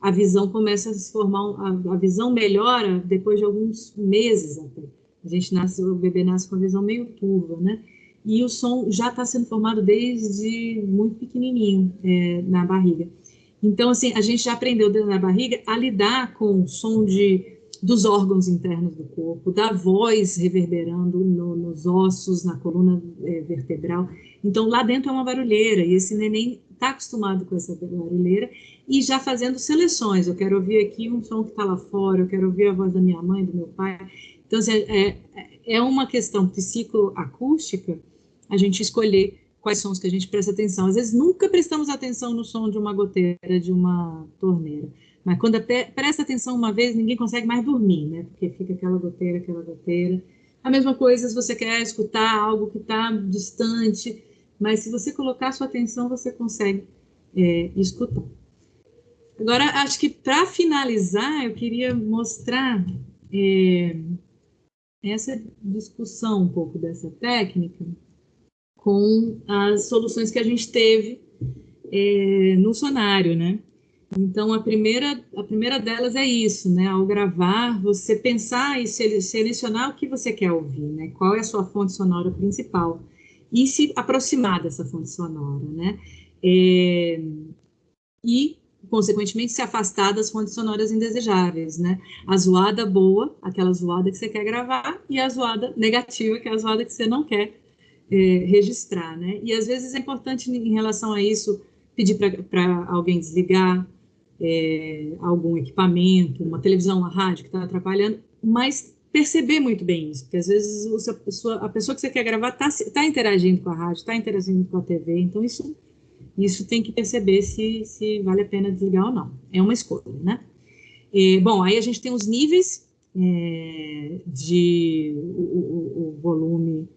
A visão começa a se formar, a, a visão melhora depois de alguns meses até. A gente nasce, o bebê nasce com a visão meio turva, né? E o som já está sendo formado desde muito pequenininho é, na barriga. Então, assim, a gente já aprendeu dentro da barriga a lidar com o som de, dos órgãos internos do corpo, da voz reverberando no, nos ossos, na coluna é, vertebral. Então, lá dentro é uma barulheira, e esse neném está acostumado com essa barulheira e já fazendo seleções. Eu quero ouvir aqui um som que está lá fora, eu quero ouvir a voz da minha mãe, do meu pai. Então, assim, é, é uma questão psicoacústica a gente escolher quais sons que a gente presta atenção. Às vezes nunca prestamos atenção no som de uma goteira, de uma torneira. Mas quando presta atenção uma vez, ninguém consegue mais dormir, né? Porque fica aquela goteira, aquela goteira. A mesma coisa se você quer escutar algo que está distante, mas se você colocar sua atenção, você consegue é, escutar. Agora, acho que para finalizar, eu queria mostrar é, essa discussão um pouco dessa técnica com as soluções que a gente teve é, no sonário, né? Então, a primeira, a primeira delas é isso, né? Ao gravar, você pensar e selecionar o que você quer ouvir, né? Qual é a sua fonte sonora principal e se aproximar dessa fonte sonora, né? É, e, consequentemente, se afastar das fontes sonoras indesejáveis, né? A zoada boa, aquela zoada que você quer gravar, e a zoada negativa, que é a zoada que você não quer é, registrar, né? E às vezes é importante em relação a isso pedir para alguém desligar é, algum equipamento, uma televisão, uma rádio que está atrapalhando, mas perceber muito bem isso, porque às vezes a pessoa, a pessoa que você quer gravar está tá interagindo com a rádio, está interagindo com a TV, então isso, isso tem que perceber se, se vale a pena desligar ou não. É uma escolha, né? É, bom, aí a gente tem os níveis é, de o, o, o volume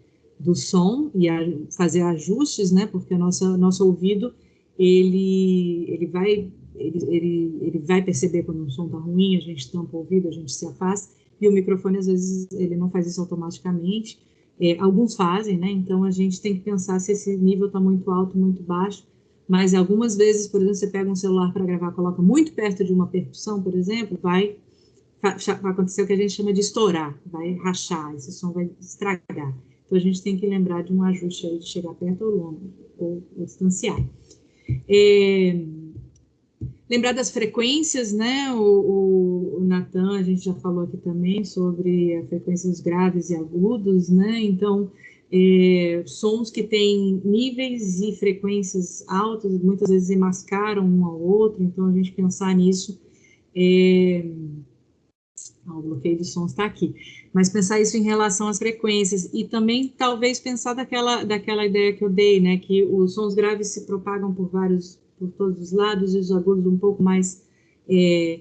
do som e a, fazer ajustes, né? Porque o nosso, nosso ouvido ele, ele vai ele, ele, ele vai perceber quando um som está ruim, a gente tampa o ouvido, a gente se afasta, e o microfone às vezes ele não faz isso automaticamente. É, alguns fazem, né? Então a gente tem que pensar se esse nível está muito alto, muito baixo. Mas algumas vezes, por exemplo, você pega um celular para gravar, coloca muito perto de uma percussão, por exemplo, vai, vai acontecer o que a gente chama de estourar, vai rachar, esse som vai estragar. Então, a gente tem que lembrar de um ajuste aí de chegar perto ou longe, ou, ou distanciar. É, lembrar das frequências, né? O, o, o Natan, a gente já falou aqui também sobre as frequências graves e agudos, né? Então, é, sons que têm níveis e frequências altas, muitas vezes mascaram um ao outro, então a gente pensar nisso. É, o bloqueio de sons está aqui mas pensar isso em relação às frequências e também talvez pensar daquela, daquela ideia que eu dei, né, que os sons graves se propagam por vários, por todos os lados e os agudos um pouco mais é,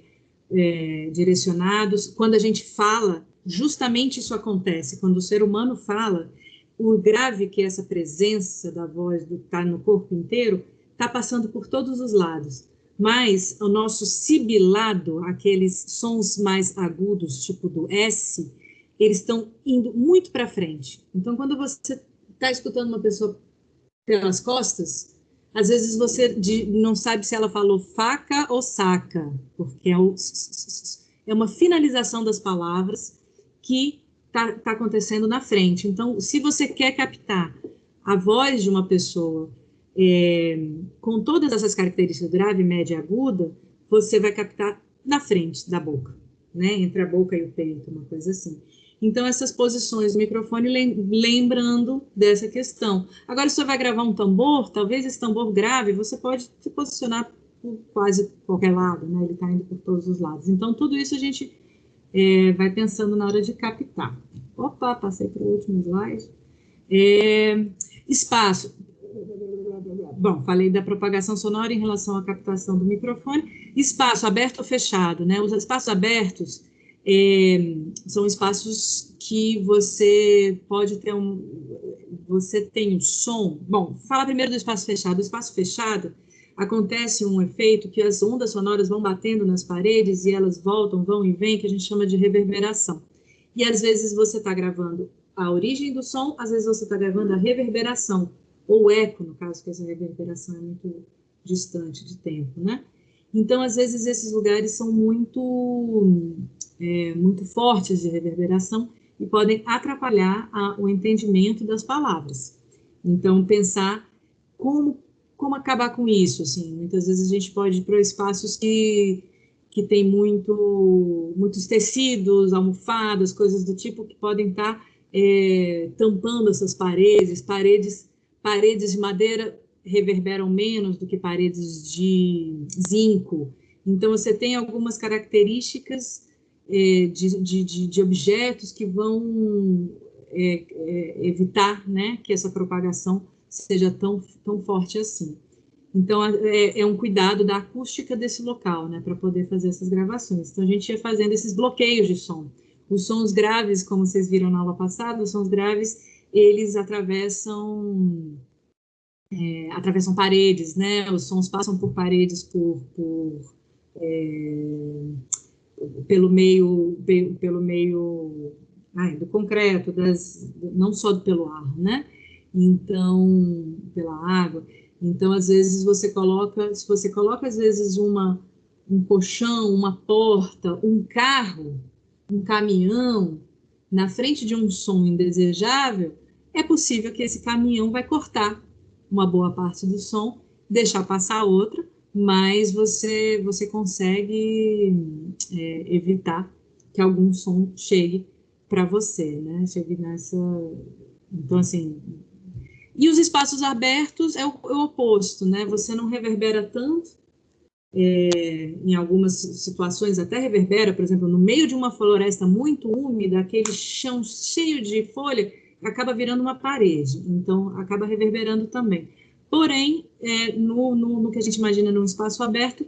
é, direcionados. Quando a gente fala, justamente isso acontece. Quando o ser humano fala, o grave que é essa presença da voz do tá no corpo inteiro está passando por todos os lados. Mas o nosso sibilado, aqueles sons mais agudos, tipo do S, eles estão indo muito para frente. Então, quando você está escutando uma pessoa pelas costas, às vezes você não sabe se ela falou faca ou saca, porque é, o, é uma finalização das palavras que está tá acontecendo na frente. Então, se você quer captar a voz de uma pessoa é, com todas essas características grave, média e aguda, você vai captar na frente da boca né, entre a boca e o peito, uma coisa assim. Então, essas posições do microfone lembrando dessa questão. Agora, se você vai gravar um tambor, talvez esse tambor grave, você pode se posicionar por quase qualquer lado, né? Ele está indo por todos os lados. Então, tudo isso a gente é, vai pensando na hora de captar. Opa, passei para o último slide. É, espaço. Bom, falei da propagação sonora em relação à captação do microfone. Espaço aberto ou fechado, né? Os espaços abertos é, são espaços que você pode ter um. Você tem um som. Bom, fala primeiro do espaço fechado. O espaço fechado acontece um efeito que as ondas sonoras vão batendo nas paredes e elas voltam, vão e vêm, que a gente chama de reverberação. E às vezes você está gravando a origem do som, às vezes você está gravando a reverberação, ou eco, no caso, que essa reverberação é muito distante de tempo, né? Então, às vezes, esses lugares são muito, é, muito fortes de reverberação e podem atrapalhar a, o entendimento das palavras. Então, pensar como, como acabar com isso, assim. Muitas vezes a gente pode ir para espaços que, que tem muito, muitos tecidos, almofadas, coisas do tipo, que podem estar tá, é, tampando essas paredes, paredes, paredes de madeira reverberam menos do que paredes de zinco. Então, você tem algumas características de, de, de, objetos que vão é, é, evitar né, que essa propagação seja tão, tão forte assim. Então, é, é um cuidado da acústica desse local, né, para poder fazer essas gravações. Então, a gente ia fazendo esses bloqueios de som. Os sons graves, como vocês viram na aula passada, os sons graves, eles atravessam é, atravessam paredes, né? Os sons passam por paredes, por, por é, pelo meio, pelo meio ai, do concreto, das, não só pelo ar, né? Então, pela água. Então, às vezes você coloca, se você coloca às vezes uma um colchão, uma porta, um carro, um caminhão na frente de um som indesejável, é possível que esse caminhão vai cortar uma boa parte do som, deixar passar outra, mas você, você consegue é, evitar que algum som chegue para você, né? Chegue nessa. Então, assim. E os espaços abertos é o, é o oposto, né? Você não reverbera tanto. É, em algumas situações até reverbera, por exemplo, no meio de uma floresta muito úmida, aquele chão cheio de folha, acaba virando uma parede, então acaba reverberando também. Porém, é, no, no, no, que a gente imagina num espaço aberto,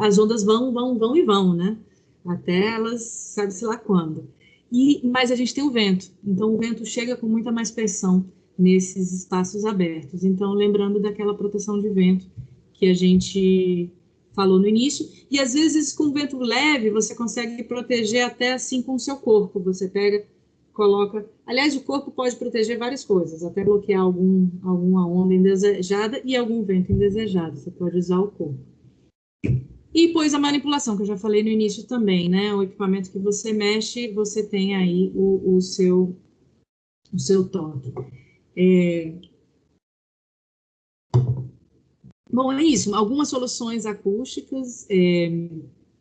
as ondas vão, vão, vão e vão, né? Até elas, sabe-se lá quando. E, mas a gente tem o vento, então o vento chega com muita mais pressão nesses espaços abertos. Então, lembrando daquela proteção de vento que a gente falou no início, e às vezes com vento leve você consegue proteger até assim com o seu corpo. Você pega coloca. Aliás, o corpo pode proteger várias coisas, até bloquear algum, alguma onda indesejada e algum vento indesejado. Você pode usar o corpo. E depois a manipulação, que eu já falei no início também, né? O equipamento que você mexe, você tem aí o, o seu, o seu toque. É... Bom, é isso. Algumas soluções acústicas é,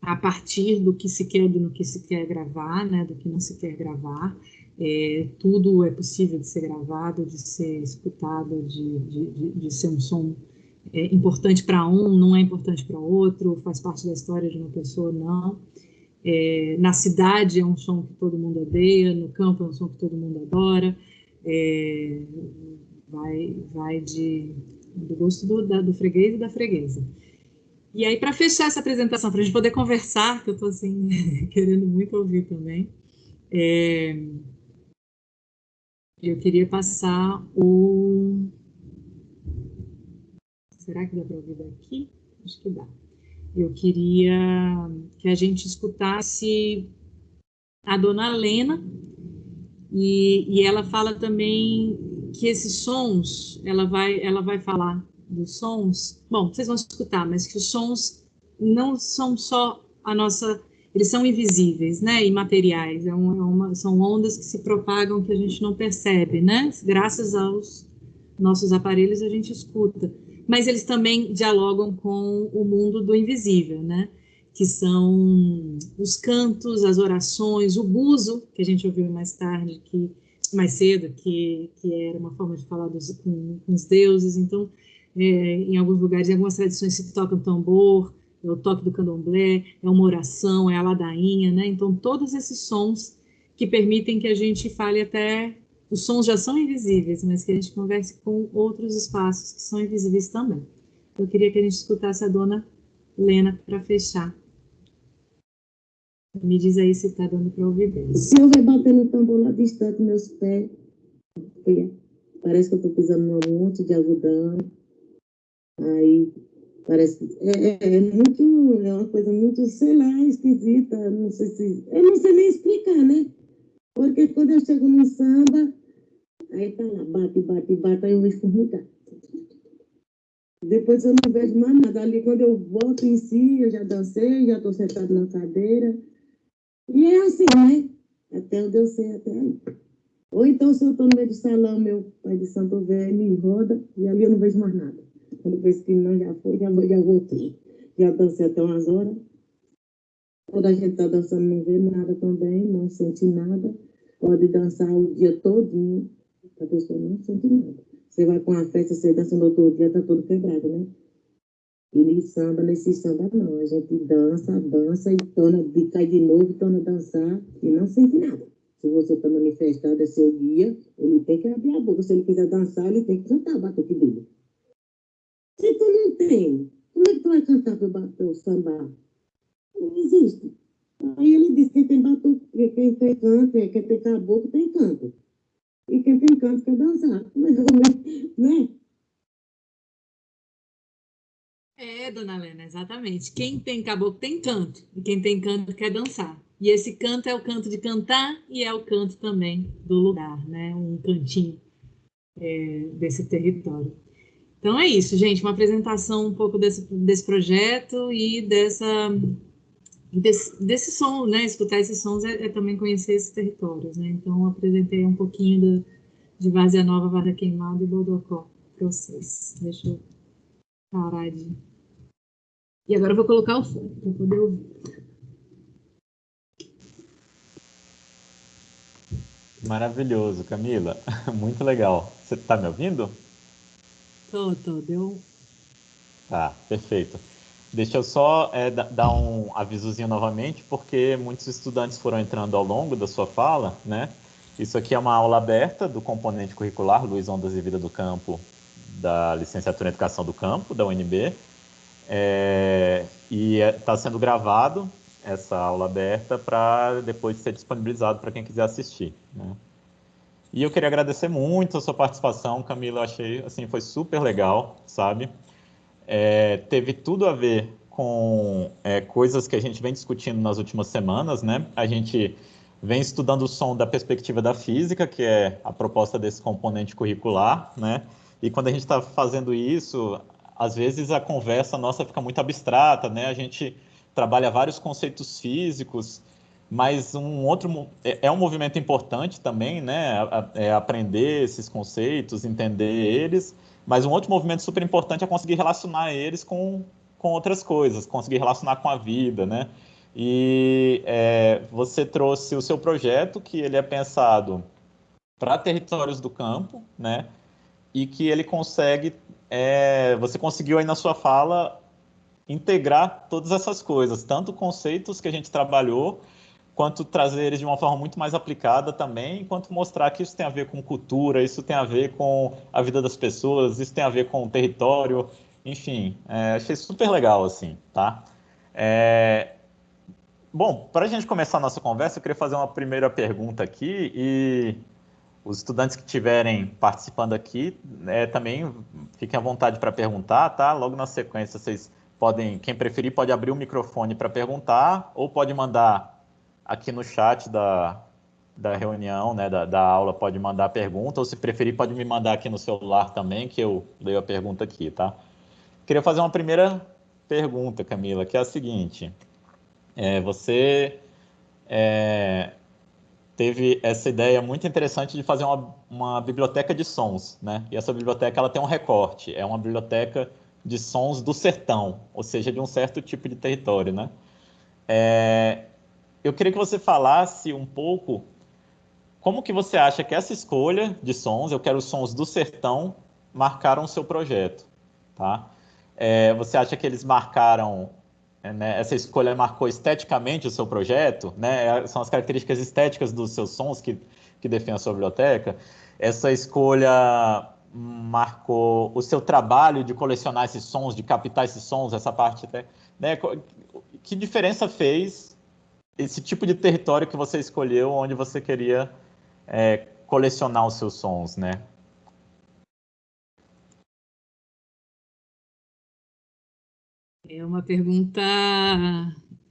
a partir do que se quer, do que se quer gravar, né? Do que não se quer gravar. É, tudo é possível de ser gravado, de ser escutado, de, de, de, de ser um som é, importante para um, não é importante para outro, faz parte da história de uma pessoa, não. É, na cidade é um som que todo mundo odeia, no campo é um som que todo mundo adora. É, vai, vai de, do gosto do, da, do freguês e da freguesa. E aí, para fechar essa apresentação, para a gente poder conversar, que eu estou assim, *laughs* querendo muito ouvir também, é, eu queria passar o. Será que dá para ouvir daqui? Acho que dá. Eu queria que a gente escutasse a dona Lena, e, e ela fala também que esses sons, ela vai, ela vai falar dos sons. Bom, vocês vão escutar, mas que os sons não são só a nossa eles são invisíveis, né, imateriais, é é uma, são ondas que se propagam que a gente não percebe, né, graças aos nossos aparelhos a gente escuta, mas eles também dialogam com o mundo do invisível, né, que são os cantos, as orações, o buzo, que a gente ouviu mais tarde, que mais cedo, que, que era uma forma de falar dos, com, com os deuses. Então, é, em alguns lugares, em algumas tradições se toca tambor, é o toque do candomblé, é uma oração, é a ladainha, né? Então, todos esses sons que permitem que a gente fale até os sons já são invisíveis, mas que a gente converse com outros espaços que são invisíveis também. Eu queria que a gente escutasse a dona Lena para fechar. Me diz aí se está dando para ouvir bem. Se eu ver batendo tambor lá distante, meus pés, parece que eu estou pisando num monte de algodão. Aí parece é, é, é, muito, é uma coisa muito, sei lá, esquisita. Não sei se. Eu não sei nem explicar, né? Porque quando eu chego no samba, aí tá lá, bate, bate, bate, aí eu mudar. Depois eu não vejo mais nada. Ali, quando eu volto em si, eu já dancei, já estou sentado na cadeira. E é assim, né? Até onde eu sei, até aí. Ou então, se eu estou no meio do salão, meu pai de santo velho roda, e ali eu não vejo mais nada. Quando penso que não, já foi, já, já voltei. Já dancei até umas horas. Quando a gente está dançando, não vê nada também, não sente nada. Pode dançar o dia todinho, a pessoa não sente nada. Você vai com a festa, você dança no outro dia, tá todo quebrado, né? E samba, nesse samba não. A gente dança, dança e torna, cai de novo, torna a dançar e não sente nada. Se você está manifestado, é seu guia, ele tem que abrir a boca. Se ele quiser dançar, ele tem que cantar o batuque dele. Se tu não tem, como é que tu vai cantar para o samba? Não existe. Aí ele disse que quem tem batuque, quem tem canto, quem tem caboclo, tem canto. E quem tem canto quer dançar. Né? É, dona Helena, exatamente. Quem tem caboclo tem canto, e quem tem canto quer dançar. E esse canto é o canto de cantar e é o canto também do lugar, né? Um cantinho é, desse território. Então é isso, gente. Uma apresentação um pouco desse, desse projeto e dessa desse, desse som, né? Escutar esses sons é, é, também conhecer esses territórios, né? Então apresentei um pouquinho do, de Vazia Nova, Vada Queimada e Bodocó para vocês. Deixa eu parar de e agora eu vou colocar o fone para poder ouvir. Maravilhoso, Camila. *laughs* Muito legal. Você está me ouvindo? Tô, tô. Deu. Tá, perfeito. Deixa eu só é, dar um avisozinho novamente, porque muitos estudantes foram entrando ao longo da sua fala, né? Isso aqui é uma aula aberta do componente curricular Luiz Ondas e Vida do Campo, da Licenciatura em Educação do Campo, da UNB. É, e está é, sendo gravado essa aula aberta para depois ser disponibilizado para quem quiser assistir. Né? E eu queria agradecer muito a sua participação, Camila. Eu achei assim foi super legal, sabe? É, teve tudo a ver com é, coisas que a gente vem discutindo nas últimas semanas, né? A gente vem estudando o som da perspectiva da física, que é a proposta desse componente curricular, né? E quando a gente está fazendo isso, às vezes a conversa nossa fica muito abstrata, né? A gente trabalha vários conceitos físicos, mas um outro é, é um movimento importante também, né? É aprender esses conceitos, entender eles, mas um outro movimento super importante é conseguir relacionar eles com, com outras coisas, conseguir relacionar com a vida, né? E é, você trouxe o seu projeto, que ele é pensado para territórios do campo, né? E que ele consegue é, você conseguiu aí na sua fala integrar todas essas coisas, tanto conceitos que a gente trabalhou, quanto trazer eles de uma forma muito mais aplicada também, quanto mostrar que isso tem a ver com cultura, isso tem a ver com a vida das pessoas, isso tem a ver com o território, enfim, é, achei super legal, assim, tá? É, bom, para a gente começar a nossa conversa, eu queria fazer uma primeira pergunta aqui e os estudantes que estiverem participando aqui, é, também fiquem à vontade para perguntar, tá? Logo na sequência, vocês podem, quem preferir, pode abrir o microfone para perguntar, ou pode mandar aqui no chat da, da reunião, né, da, da aula, pode mandar pergunta, ou se preferir, pode me mandar aqui no celular também, que eu leio a pergunta aqui, tá? Queria fazer uma primeira pergunta, Camila, que é a seguinte. É, você é, teve essa ideia muito interessante de fazer uma, uma biblioteca de sons, né? E essa biblioteca ela tem um recorte, é uma biblioteca de sons do sertão, ou seja, de um certo tipo de território, né? É, eu queria que você falasse um pouco como que você acha que essa escolha de sons, eu quero os sons do sertão, marcaram o seu projeto, tá? É, você acha que eles marcaram, né, essa escolha marcou esteticamente o seu projeto, né? São as características estéticas dos seus sons que, que definem a sua biblioteca. Essa escolha marcou o seu trabalho de colecionar esses sons, de captar esses sons, essa parte, né? Que diferença fez esse tipo de território que você escolheu, onde você queria é, colecionar os seus sons, né? É uma pergunta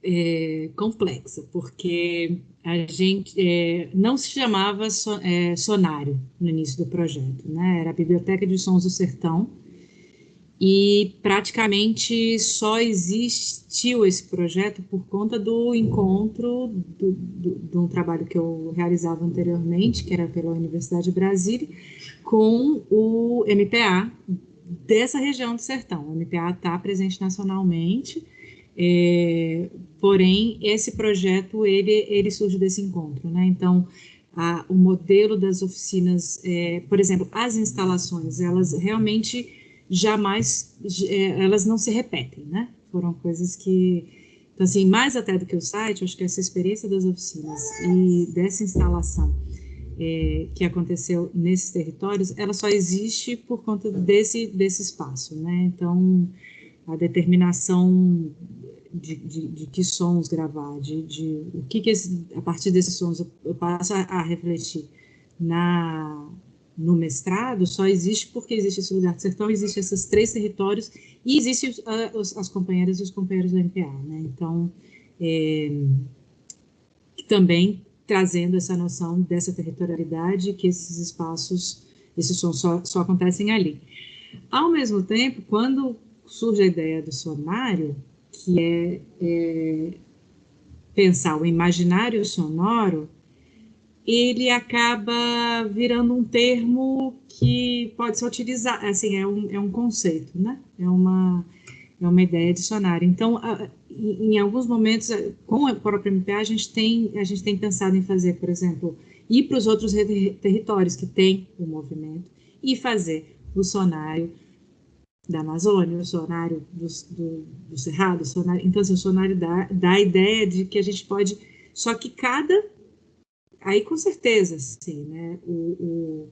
é, complexa, porque a gente é, não se chamava so, é, sonário no início do projeto, né? Era a Biblioteca de Sons do Sertão, e praticamente só existiu esse projeto por conta do encontro do, do, de um trabalho que eu realizava anteriormente, que era pela Universidade de Brasília, com o MPA dessa região do sertão. O MPA está presente nacionalmente, é, porém esse projeto ele, ele surge desse encontro, né? Então a, o modelo das oficinas, é, por exemplo, as instalações, elas realmente jamais, é, elas não se repetem, né? Foram coisas que, então assim, mais até do que o site, acho que essa experiência das oficinas e dessa instalação é, que aconteceu nesses territórios, ela só existe por conta desse, desse espaço, né? Então, a determinação de, de, de que sons gravar, de, de o que, que esse, a partir desses sons eu, eu passo a, a refletir na no mestrado só existe porque existe esse lugar de sertão, existe esses três territórios e existem uh, as companheiras e os companheiros do MPA, né? Então, é, também trazendo essa noção dessa territorialidade, que esses espaços, esses sons só, só acontecem ali. Ao mesmo tempo, quando surge a ideia do sonário, que é, é pensar o imaginário sonoro, ele acaba virando um termo que pode ser utilizado, assim, é um, é um conceito, né? É uma, é uma ideia dicionária. Então, em, em alguns momentos, com a própria MPA, a gente tem, a gente tem pensado em fazer, por exemplo, ir para os outros territórios que têm o movimento e fazer o sonário da Amazônia, o sonário do, do, do Cerrado, o sonário, então assim, o sonário dá, dá a ideia de que a gente pode, só que cada aí com certeza, sim, né? O,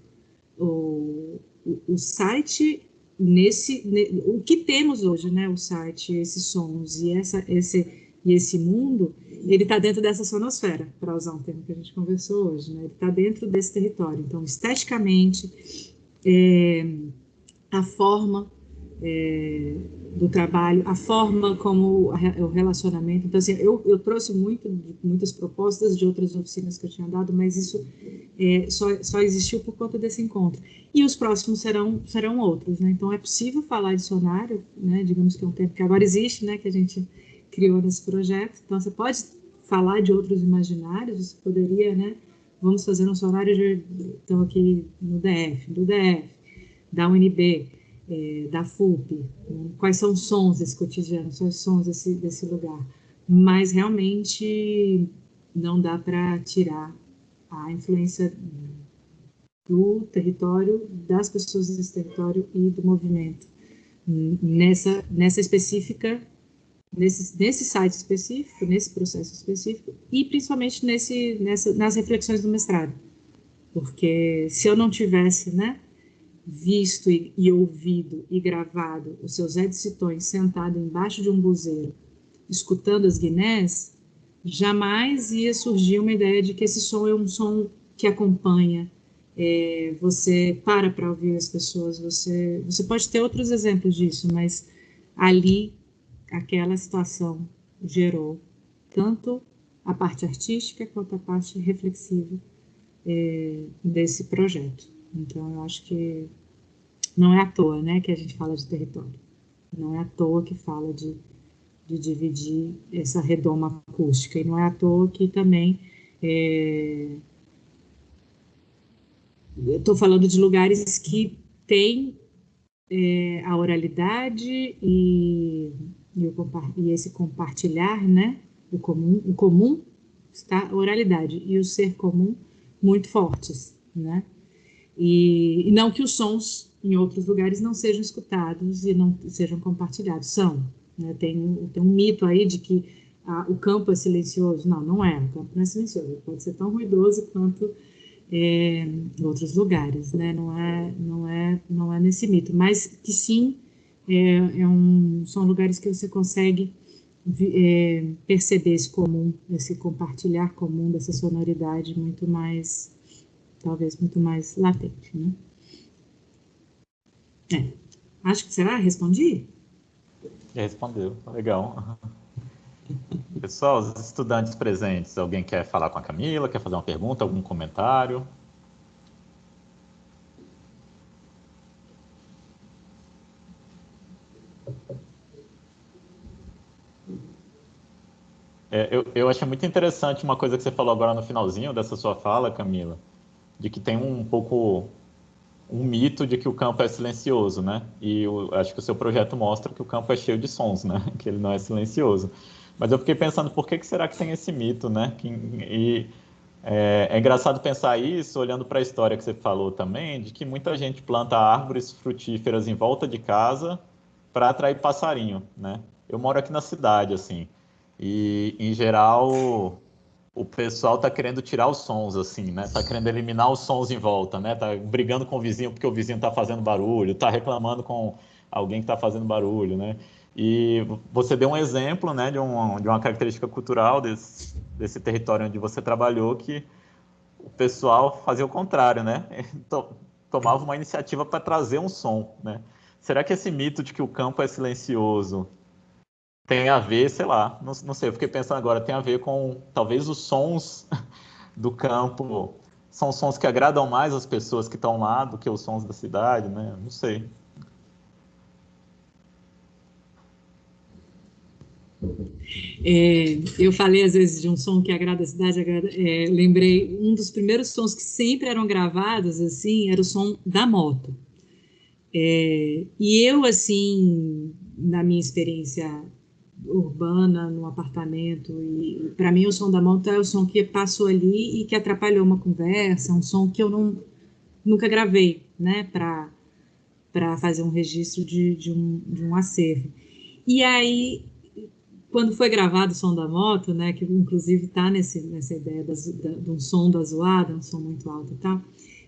o, o, o site nesse, o que temos hoje, né? O site, esses sons e essa, esse e esse mundo, ele está dentro dessa sonosfera, para usar um termo que a gente conversou hoje, né? Ele está dentro desse território. Então, esteticamente, é, a forma é, do trabalho, a forma como o relacionamento. Então, assim, eu, eu trouxe muito, muitas propostas de outras oficinas que eu tinha dado, mas isso é, só, só existiu por conta desse encontro. E os próximos serão, serão outros, né? Então, é possível falar de sonário, né? Digamos que é um termo que agora existe, né? Que a gente criou nesse projeto. Então, você pode falar de outros imaginários, você poderia, né? Vamos fazer um sonário, de, então aqui no DF, do DF, da UNB, é, da FUP, né? quais são os sons desse cotidiano, quais são os sons desse, desse lugar. Mas realmente não dá para tirar a influência do território, das pessoas desse território e do movimento. Nessa, nessa específica, nesse, nesse site específico, nesse processo específico, e principalmente nesse, nessa, nas reflexões do mestrado. Porque se eu não tivesse, né, visto e, e, ouvido e gravado o seu Zé de Citões sentado embaixo de um buzeiro, escutando as guinés, jamais ia surgir uma ideia de que esse som é um som que acompanha. É, você para para ouvir as pessoas, você, você pode ter outros exemplos disso, mas ali, aquela situação gerou tanto a parte artística quanto a parte reflexiva é, desse projeto. Então, eu acho que não é à toa né, que a gente fala de território. Não é à toa que fala de, de dividir essa redoma acústica. E não é à toa que também. É... Estou falando de lugares que têm é, a oralidade e, e, o, e, esse compartilhar, né? o comum, o comum está a oralidade e o ser comum muito fortes, né? E, e, não que os sons em outros lugares não sejam escutados e não sejam compartilhados, são. Né? Tem, tem um mito aí de que ah, o campo é silencioso. Não, não é, o campo não é silencioso, ele pode ser tão ruidoso quanto é, em outros lugares, né? Não é, não é, não é nesse mito, mas que sim, é, é um, são lugares que você consegue é, perceber esse comum, esse compartilhar comum dessa sonoridade muito mais, talvez muito mais latente, né? É. Acho que será? Respondi? Respondeu, legal. *laughs* Pessoal, os estudantes presentes, alguém quer falar com a Camila, quer fazer uma pergunta, algum comentário? É, eu, eu achei muito interessante uma coisa que você falou agora no finalzinho dessa sua fala, Camila, de que tem um pouco um mito de que o campo é silencioso, né? E eu acho que o seu projeto mostra que o campo é cheio de sons, né? *laughs* Que ele não é silencioso. Mas eu fiquei pensando, por que, que será que tem esse mito, né? Que, e é, é engraçado pensar isso olhando para a história que você falou também, de que muita gente planta árvores frutíferas em volta de casa para atrair passarinho, né? Eu moro aqui na cidade, assim, e, em geral, o pessoal tá querendo tirar os sons, assim, né? Tá querendo eliminar os sons em volta, né? Tá brigando com o vizinho porque o vizinho tá fazendo barulho, tá reclamando com alguém que tá fazendo barulho, né? E você deu um exemplo, né, de, um, de uma característica cultural desse, desse território onde você trabalhou, que o pessoal fazia o contrário, né? *laughs* Tomava uma iniciativa para trazer um som, né? Será que esse mito de que o campo é silencioso tem a ver, sei lá, não, não sei, eu fiquei pensando agora, tem a ver com talvez os sons *laughs* do campo são sons que agradam mais as pessoas que estão lá do que os sons da cidade, né? Não sei. É, eu falei às vezes de um som que agrada a cidade, agrada, é, lembrei um dos primeiros sons que sempre eram gravados assim era o som da moto. É, e eu assim, na minha experiência urbana, no apartamento. E para mim o som da moto é o som que passou ali e que atrapalhou uma conversa, um som que eu não nunca gravei, né, para para fazer um registro de, de, um, de um acervo. E aí, quando foi gravado o som da moto, né, que inclusive está nessa ideia das, da, de um som da zoada, um som muito alto e tal,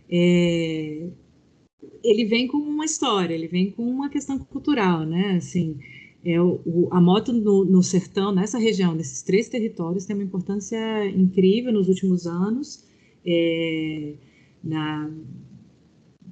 é, ele vem com uma história, ele vem com uma questão cultural, né, assim, é, o, a moto no, no, sertão, nessa região, nesses três territórios, tem uma importância incrível nos últimos anos, é, na,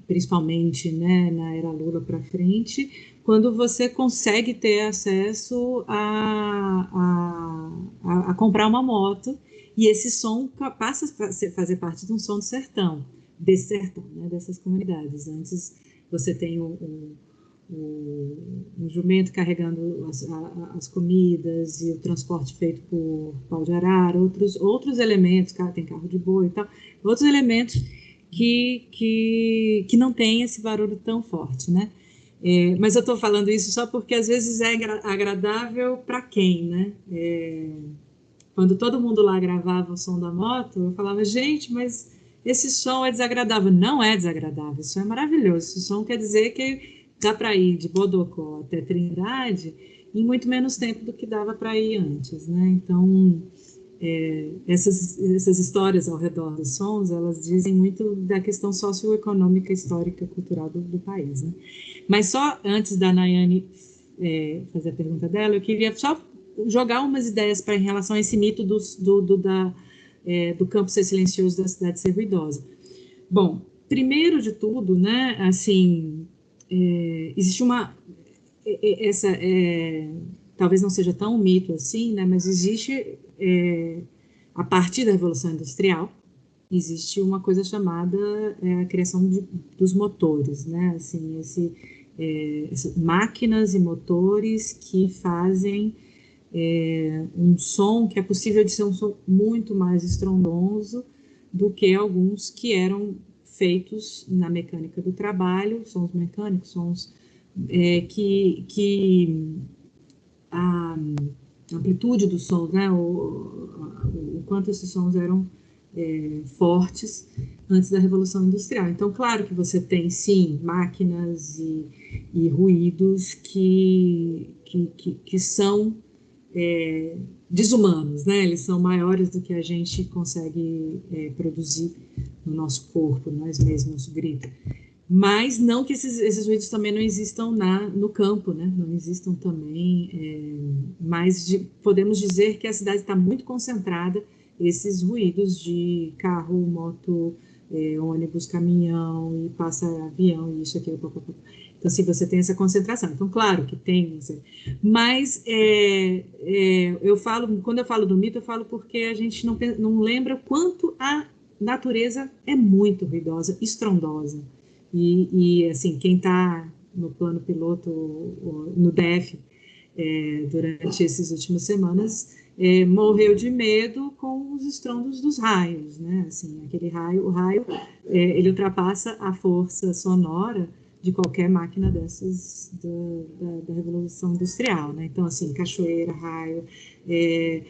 principalmente né, na era Lula para frente, quando você consegue ter acesso a, a, a, a, comprar uma moto e esse som passa a fazer parte de um som do sertão, desse sertão, né, dessas comunidades. Antes você tem um, um um, jumento carregando as, a, as, comidas e o transporte feito por pau de arara, outros, outros elementos, tem carro de boi e tal, outros elementos que, que, que não tem esse barulho tão forte, né? É, mas eu estou falando isso só porque às vezes é agradável para quem, né? É, quando todo mundo lá gravava o som da moto, eu falava, gente, mas esse som é desagradável. Não é desagradável, isso é maravilhoso. Esse som quer dizer que dá para ir de Bodocó até Trindade em muito menos tempo do que dava para ir antes, né? Então, é, essas, essas histórias ao redor dos sons, elas dizem muito da questão socioeconômica, histórica, cultural do, do país, né? Mas só antes da Nayane é, fazer a pergunta dela, eu queria só jogar umas ideias para em relação a esse mito do, do, do da, é, do campo ser silencioso da cidade ser ruidosa. Bom, primeiro de tudo, né, assim, é, existe uma é, é, essa é, talvez não seja tão um mito assim, né? Mas existe é, a partir da revolução industrial existe uma coisa chamada é, a criação de, dos motores, né? Assim, esse, máquinas e motores que fazem um som que é possível de ser um som muito mais estrondoso do que alguns que eram feitos na mecânica do trabalho, sons mecânicos, sons é, que, que, ah, amplitude dos sons, né? O, o, o quanto esses sons eram é, fortes antes da Revolução Industrial. Então, claro que você tem, sim, máquinas e, e ruídos que, que, que, que são é, desumanos, né? Eles são maiores do que a gente consegue é, produzir no nosso corpo, nós mesmos, grita. Mas não que esses, esses ruídos também não existam na, no campo, né? Não existam também, é, mas de, podemos dizer que a cidade está muito concentrada esses ruídos de carro, moto, é, ônibus, caminhão, e passa avião, e isso, aquilo, papapá. Então, assim, você tem essa concentração. Então, claro que tem, mas é, é, eu falo, quando eu falo do mito, eu falo porque a gente não, não lembra quanto a natureza é muito ruidosa, estrondosa. E, e assim, quem está no plano piloto, no DF, é, durante essas últimas semanas, é, morreu de medo com os estrondos dos raios, né? Assim, aquele raio, o raio, é, ele ultrapassa a força sonora de qualquer máquina dessas do, da, da, Revolução Industrial, né? Então, assim, cachoeira, raio, é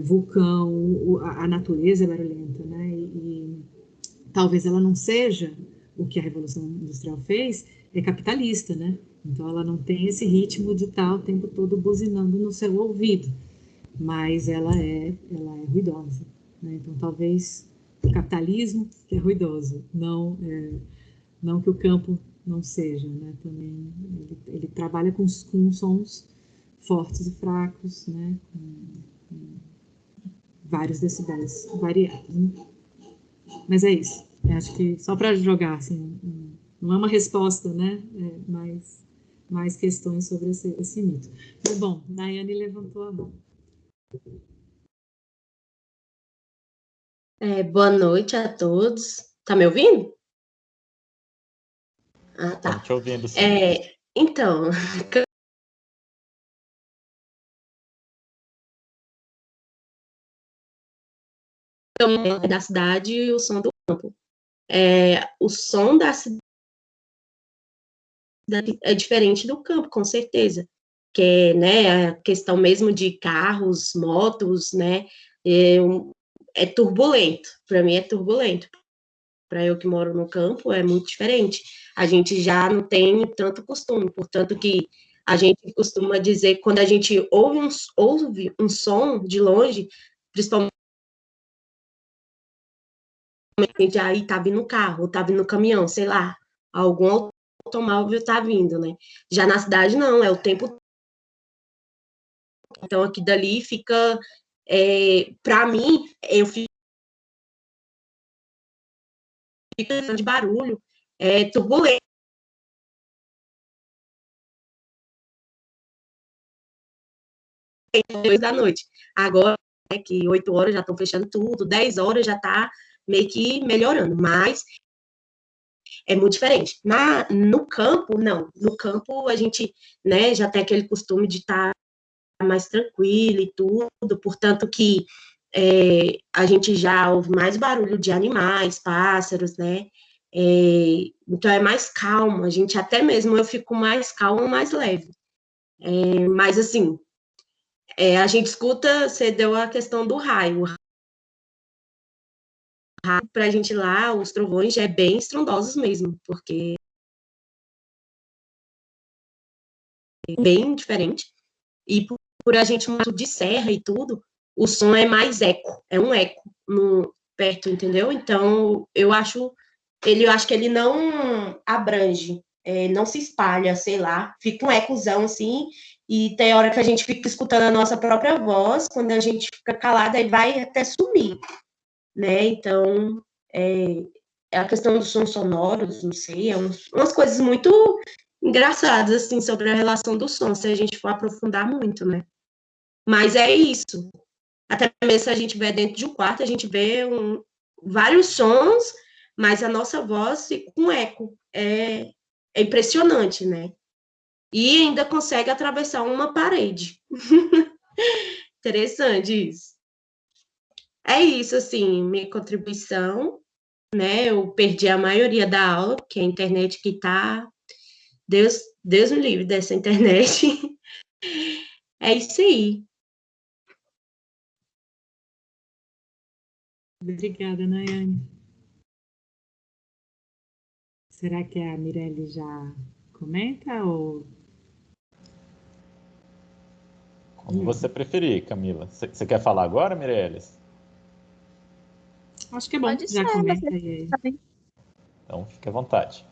vulcão, o, a, natureza é barulhenta, né? E, e, talvez ela não seja o que a Revolução Industrial fez, é capitalista, né? Então, ela não tem esse ritmo de estar o tempo todo buzinando no seu ouvido mas ela é, ela é ruidosa. Né? Então, talvez o capitalismo é ruidoso, não, é, não que o campo não seja. Né? Também ele, ele trabalha com, com sons fortes e fracos, né? com vários decibéis variados. Né? Mas é isso. Eu acho que só para jogar, assim, não é uma resposta, né? É, mas mais questões sobre esse, esse mito. Mas, bom, Nayane levantou a mão. É, boa noite a todos. Tá me ouvindo? Ah, tá. Tô te ouvindo, sim. É, então, *laughs* da cidade e o som do campo. É, o som da cidade é diferente do campo, com certeza que é né, a questão mesmo de carros, motos, né, é, é turbulento, para mim é turbulento. Para eu que moro no campo é muito diferente. A gente já não tem tanto costume, portanto que a gente costuma dizer quando a gente ouve um, ouve um som de longe, principalmente aí tá vindo carro, tá vindo caminhão, sei lá, algum automóvel tá vindo, né? Já na cidade não, é o tempo então, aqui dali fica, é, para mim, eu fico de barulho, é, turbulento. Dois da noite. Agora, é que oito horas já estão fechando tudo, dez horas já está meio que melhorando, mas é muito diferente. Na, no campo, não. No campo, a gente né, já tem aquele costume de estar tá mais tranquila e tudo, portanto que é, a gente já ouve mais barulho de animais, pássaros, né? É, então é mais calmo, a gente até mesmo eu fico mais calmo, mais leve. É, mas assim, é, a gente escuta, você deu a questão do raio. Para a gente lá, os trovões é bem estrondosos mesmo, porque é bem diferente. E por por a gente muito de serra e tudo, o som é mais eco, é um eco no, perto, entendeu? Então, eu acho, ele, eu acho que ele não abrange, é, não se espalha, sei lá, fica um ecozão assim, e tem hora que a gente fica escutando a nossa própria voz, quando a gente fica calada, aí vai até sumir, né? Então, é, é a questão dos sons sonoros, não sei, é umas coisas muito engraçadas, assim, sobre a relação do som, se a gente for aprofundar muito, né? Mas é isso. Até mesmo se a gente vê dentro de um quarto, a gente vê um, vários sons, mas a nossa voz com eco. É, é impressionante, né? E ainda consegue atravessar uma parede. *laughs* Interessante isso. É isso, assim, minha contribuição, né? Eu perdi a maioria da aula, porque a internet que tá. Deus, Deus me livre dessa internet. *laughs* é isso aí. Obrigada, Nayane. Será que a Mirelle já comenta ou como você preferir, Camila. Você quer falar agora, Mireles? Acho que é bom. Pode já ser, aí. Então, fique à vontade.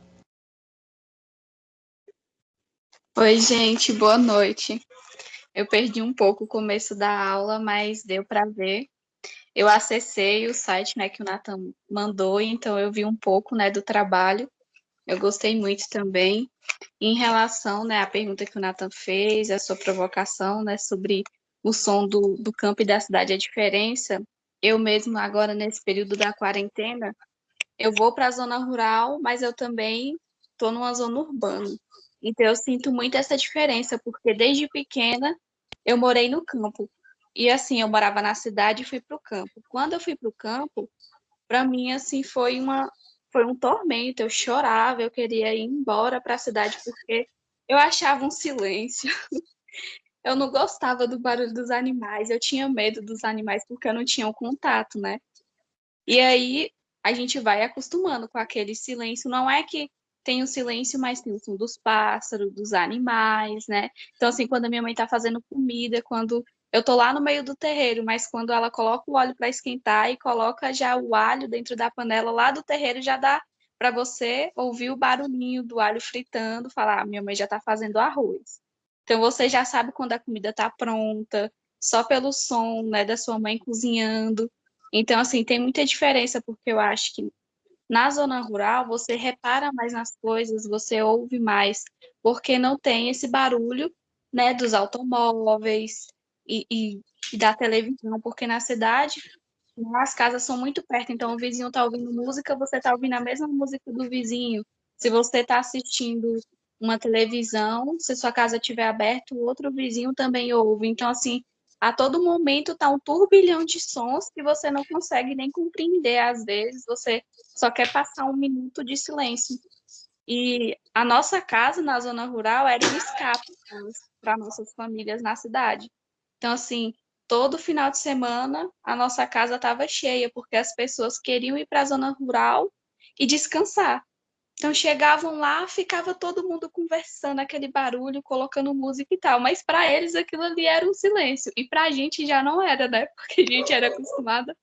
Oi, gente, boa noite. Eu perdi um pouco o começo da aula, mas deu para ver. Eu acessei o site né, que o Nathan mandou, então eu vi um pouco né, do trabalho. Eu gostei muito também. Em relação né, à pergunta que o Nathan fez, a sua provocação né, sobre o som do, do campo e da cidade, a diferença, eu mesmo agora nesse período da quarentena, eu vou para a zona rural, mas eu também estou numa zona urbana. Então eu sinto muito essa diferença, porque desde pequena eu morei no campo. E assim, eu morava na cidade e fui para o campo. Quando eu fui para o campo, para mim assim foi uma foi um tormento, eu chorava, eu queria ir embora para a cidade porque eu achava um silêncio. *laughs* Eu não gostava do barulho dos animais, eu tinha medo dos animais porque eu não tinha o um contato, né? E aí a gente vai acostumando com aquele silêncio. Não é que tem o silêncio, mas tem o som dos pássaros, dos animais, né? Então, assim, quando a minha mãe tá fazendo comida, quando eu tô lá no meio do terreiro, mas quando ela coloca o óleo para esquentar e coloca já o alho dentro da panela lá do terreiro, já dá para você ouvir o barulhinho do alho fritando, falar: ah, minha mãe já está fazendo arroz. Então você já sabe quando a comida está pronta, só pelo som né, da sua mãe cozinhando. Então, assim, tem muita diferença, porque eu acho que na zona rural você repara mais nas coisas, você ouve mais, porque não tem esse barulho né, dos automóveis, e, e, e da televisão, porque na cidade as casas são muito perto, então o vizinho está ouvindo música, você está ouvindo a mesma música do vizinho. Se você está assistindo uma televisão, se sua casa estiver aberta, o outro vizinho também ouve. Então, assim, a todo momento está um turbilhão de sons que você não consegue nem compreender. Às vezes, você só quer passar um minuto de silêncio. E a nossa casa na zona rural era um escape para nossas famílias na cidade. Então, assim, todo final de semana a nossa casa estava cheia, porque as pessoas queriam ir para a zona rural e descansar. Então chegavam lá, ficava todo mundo conversando, aquele barulho, colocando música e tal, mas para eles aquilo ali era um silêncio, e para a gente já não era, né? *laughs* Porque a gente era acostumada,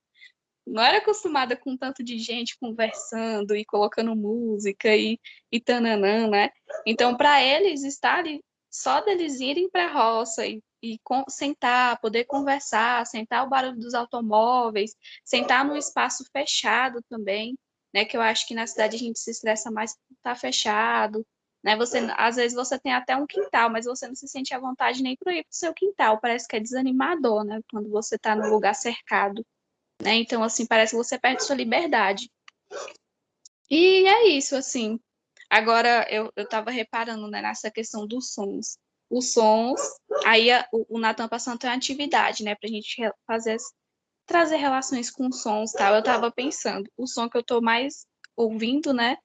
não era acostumada com tanto de gente conversando e colocando música e, e tananã, né? Então para eles estar ali, só deles irem para a roça e e com, sentar, poder conversar, sentar o barulho dos automóveis, sentar num espaço fechado também, né? Que eu acho que na cidade a gente se estressa mais por tá fechado, né? Você, às vezes você tem até um quintal, mas você não se sente à vontade nem para ir para o seu quintal, parece que é desanimador, né? Quando você está num lugar cercado, né? Então, assim, parece que você perde sua liberdade. E é isso, assim. Agora, eu estava reparando né, nessa questão dos sons os sons. Aí a, o, o Natan passando tem uma atividade, né, para a gente fazer trazer relações com sons, tal. Eu estava pensando, o som que eu estou mais ouvindo, né,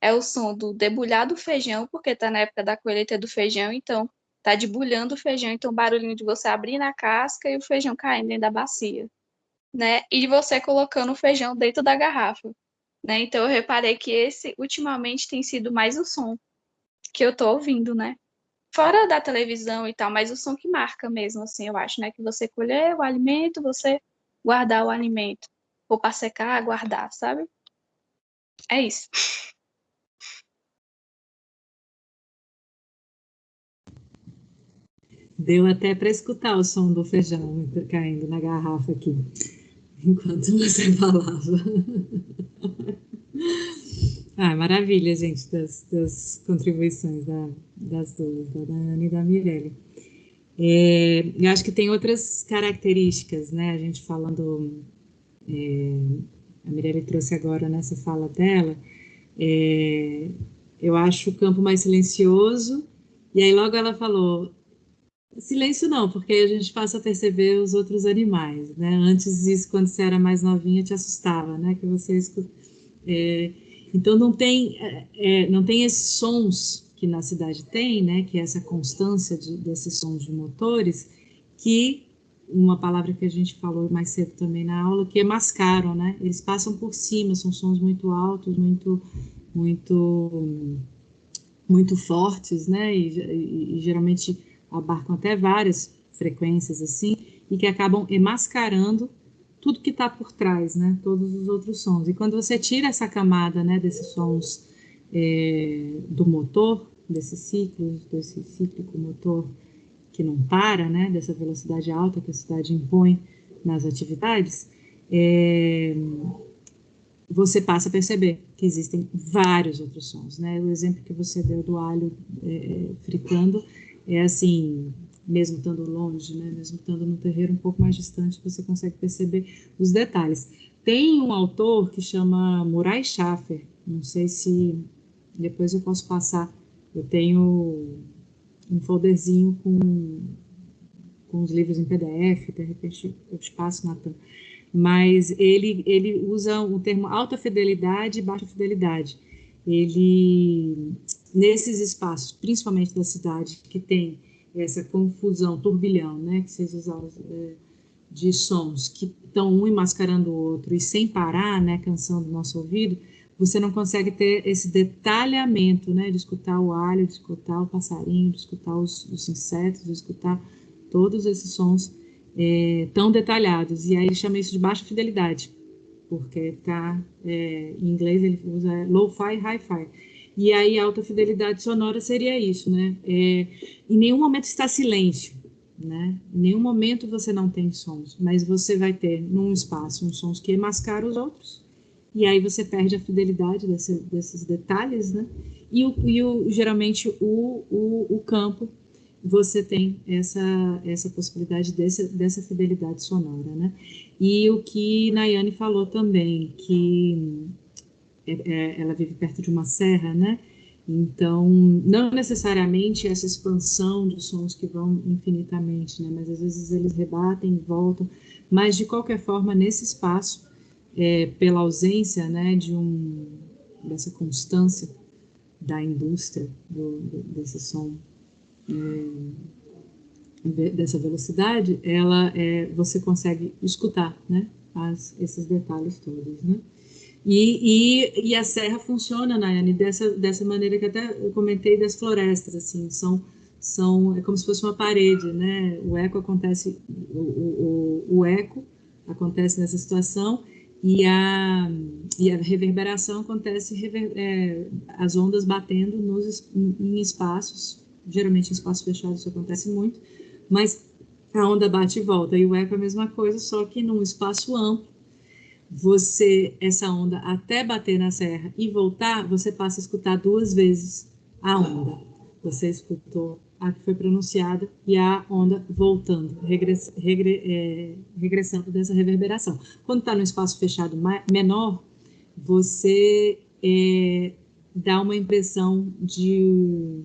é o som do debulhar do feijão, porque está na época da colheita do feijão, então tá debulhando o feijão, então o barulhinho de você abrir na casca e o feijão caindo dentro da bacia, né? E você colocando o feijão dentro da garrafa, né? Então eu reparei que esse ultimamente tem sido mais o som que eu tô ouvindo, né? fora da televisão e tal, mas o som que marca mesmo, assim, eu acho, né? Que você colher o alimento, você guardar o alimento. Ou para secar, guardar, sabe? É isso. Deu até para escutar o som do feijão caindo na garrafa aqui, *laughs* enquanto você falava. *laughs* Ah, maravilha, gente, das, das contribuições da, das duas, da Ana e da Mirelle. É, eu acho que tem outras características, né? A gente falando, é, a Mirelle trouxe agora nessa fala dela, é, eu acho o campo mais silencioso, e aí logo ela falou, silêncio não, porque a gente passa a perceber os outros animais, né? Antes isso, quando você era mais novinha, te assustava, né? Que você escuta, é, então não tem, é, é, não tem esses sons que na cidade tem, né, que é essa constância de, desses sons de motores, que uma palavra que a gente falou mais cedo também na aula, que é mascaram, né? Eles passam por cima, são sons muito altos, muito, muito, muito fortes, né? E, e, e geralmente abarcam até várias frequências assim, e que acabam mascarando tudo que está por trás, né? Todos os outros sons. E quando você tira essa camada, né, desses sons é, do motor, desses ciclos, desse cíclico motor que não para, né, dessa velocidade alta que a cidade impõe nas atividades, é, você passa a perceber que existem vários outros sons, né? O exemplo que você deu do alho é, fritando é assim, mesmo estando longe, né? Mesmo estando no terreiro um pouco mais distante, você consegue perceber os detalhes. Tem um autor que chama Murai Schaffer, não sei se depois eu posso passar. Eu tenho um folderzinho com, com os livros em PDF, de repente eu te passo, Natan. Mas ele, ele usa o termo alta fidelidade e baixa fidelidade. Ele, nesses espaços, principalmente da cidade, que tem essa confusão, turbilhão, né, que vocês usaram, é, de sons que estão um mascarando o outro e sem parar, né, cansando o nosso ouvido, você não consegue ter esse detalhamento, né, de escutar o alho, de escutar o passarinho, de escutar os, os insetos, de escutar todos esses sons é, tão detalhados. E aí ele chama isso de baixa fidelidade, porque tá, é, em inglês ele usa low-fi, hi-fi. E aí alta fidelidade sonora seria isso, né? É, em nenhum momento está silêncio, né? Em nenhum momento você não tem sons, mas você vai ter num espaço uns sons que mascaram os outros e aí você perde a fidelidade desse, desses detalhes, né? E, o, e o, geralmente o, o, o, campo você tem essa, essa possibilidade desse, dessa fidelidade sonora, né? E o que Nayane falou também, que é, é, ela vive perto de uma serra, né? Então, não necessariamente essa expansão de sons que vão infinitamente, né? Mas às vezes eles rebatem, voltam. Mas, de qualquer forma, nesse espaço, é, pela ausência né, de um, dessa constância da indústria do, desse som, é, dessa velocidade, ela é, você consegue escutar né, as, esses detalhes todos. Né? E, e, e, a serra funciona, Nayane, dessa, dessa maneira que até eu comentei das florestas, assim, são, são, é como se fosse uma parede, né? O eco acontece, o, o, o eco acontece nessa situação e a, e a reverberação acontece, rever, é, as ondas batendo nos, em espaços, geralmente em espaços fechados isso acontece muito, mas a onda bate e volta, e o eco é a mesma coisa, só que num espaço amplo, você, essa onda, até bater na serra e voltar, você passa a escutar duas vezes a onda. Você escutou a que foi pronunciada e a onda voltando, regress, regre, é, regressando dessa reverberação. Quando está no espaço fechado menor, você é, dá uma impressão de.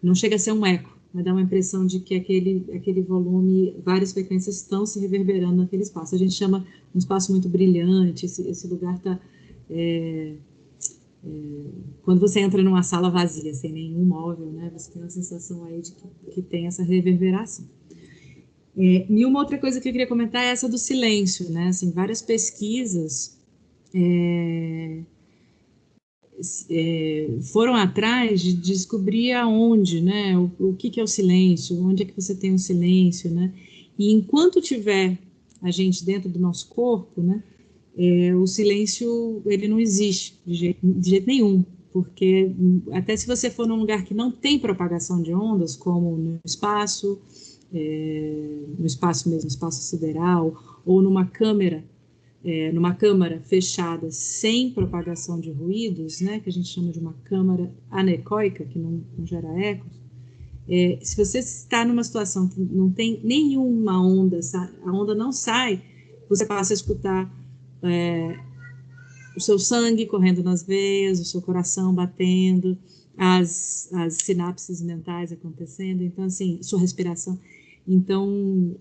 Não chega a ser um eco, mas dá uma impressão de que aquele, aquele volume, várias frequências estão se reverberando naquele espaço. A gente chama um espaço muito brilhante, esse, esse lugar está. É, quando você entra numa sala vazia, sem nenhum móvel, né, você tem uma sensação aí de que, que tem essa reverberação. É, e uma outra coisa que eu queria comentar é essa do silêncio, né? Assim, várias pesquisas é, é, foram atrás de descobrir aonde, né? O, o que, que, é o silêncio, onde é que você tem o silêncio, né? E enquanto tiver a gente dentro do nosso corpo, né? É, o silêncio ele não existe de jeito, de jeito nenhum, porque até se você for num lugar que não tem propagação de ondas, como no espaço, é, no espaço mesmo, espaço sideral, ou numa câmera, é, numa câmara fechada sem propagação de ruídos, né, que a gente chama de uma câmara anecoica, que não, não gera ecos, é, se você está numa situação que não tem nenhuma onda, a onda não sai, você passa a escutar é, o seu sangue correndo nas veias, o seu coração batendo, as, as sinapses mentais acontecendo, então, assim, sua respiração. Então,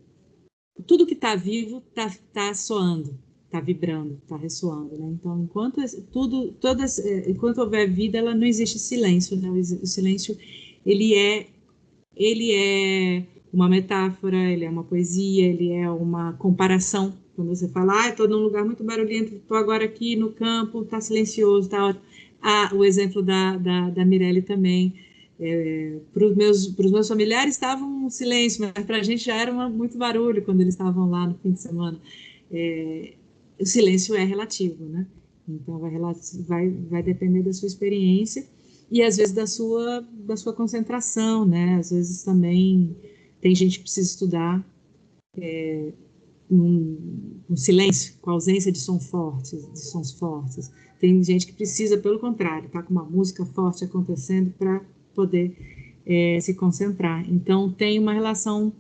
tudo que está vivo está tá soando, está vibrando, está ressoando, né? Então, enquanto tudo, todas, é, enquanto houver vida, ela não existe silêncio, né? O silêncio, ele é, ele é uma metáfora, ele é uma poesia, ele é uma comparação. Quando você fala, ah, estou num lugar muito barulhento, estou agora aqui no campo, está silencioso, está ótimo. Ah, o exemplo da, da, da Mirelle também. É, para os meus, meus familiares estava um silêncio, mas para a gente já era uma, muito barulho quando eles estavam lá no fim de semana. É, o silêncio é relativo, né? Então vai, vai, vai depender da sua experiência e às vezes da sua, da sua concentração, né? Às vezes também tem gente que precisa estudar é, num, silêncio, com ausência de som forte, de sons fortes. Tem gente que precisa, pelo contrário, tá com uma música forte acontecendo para poder é, se concentrar. Então tem uma relação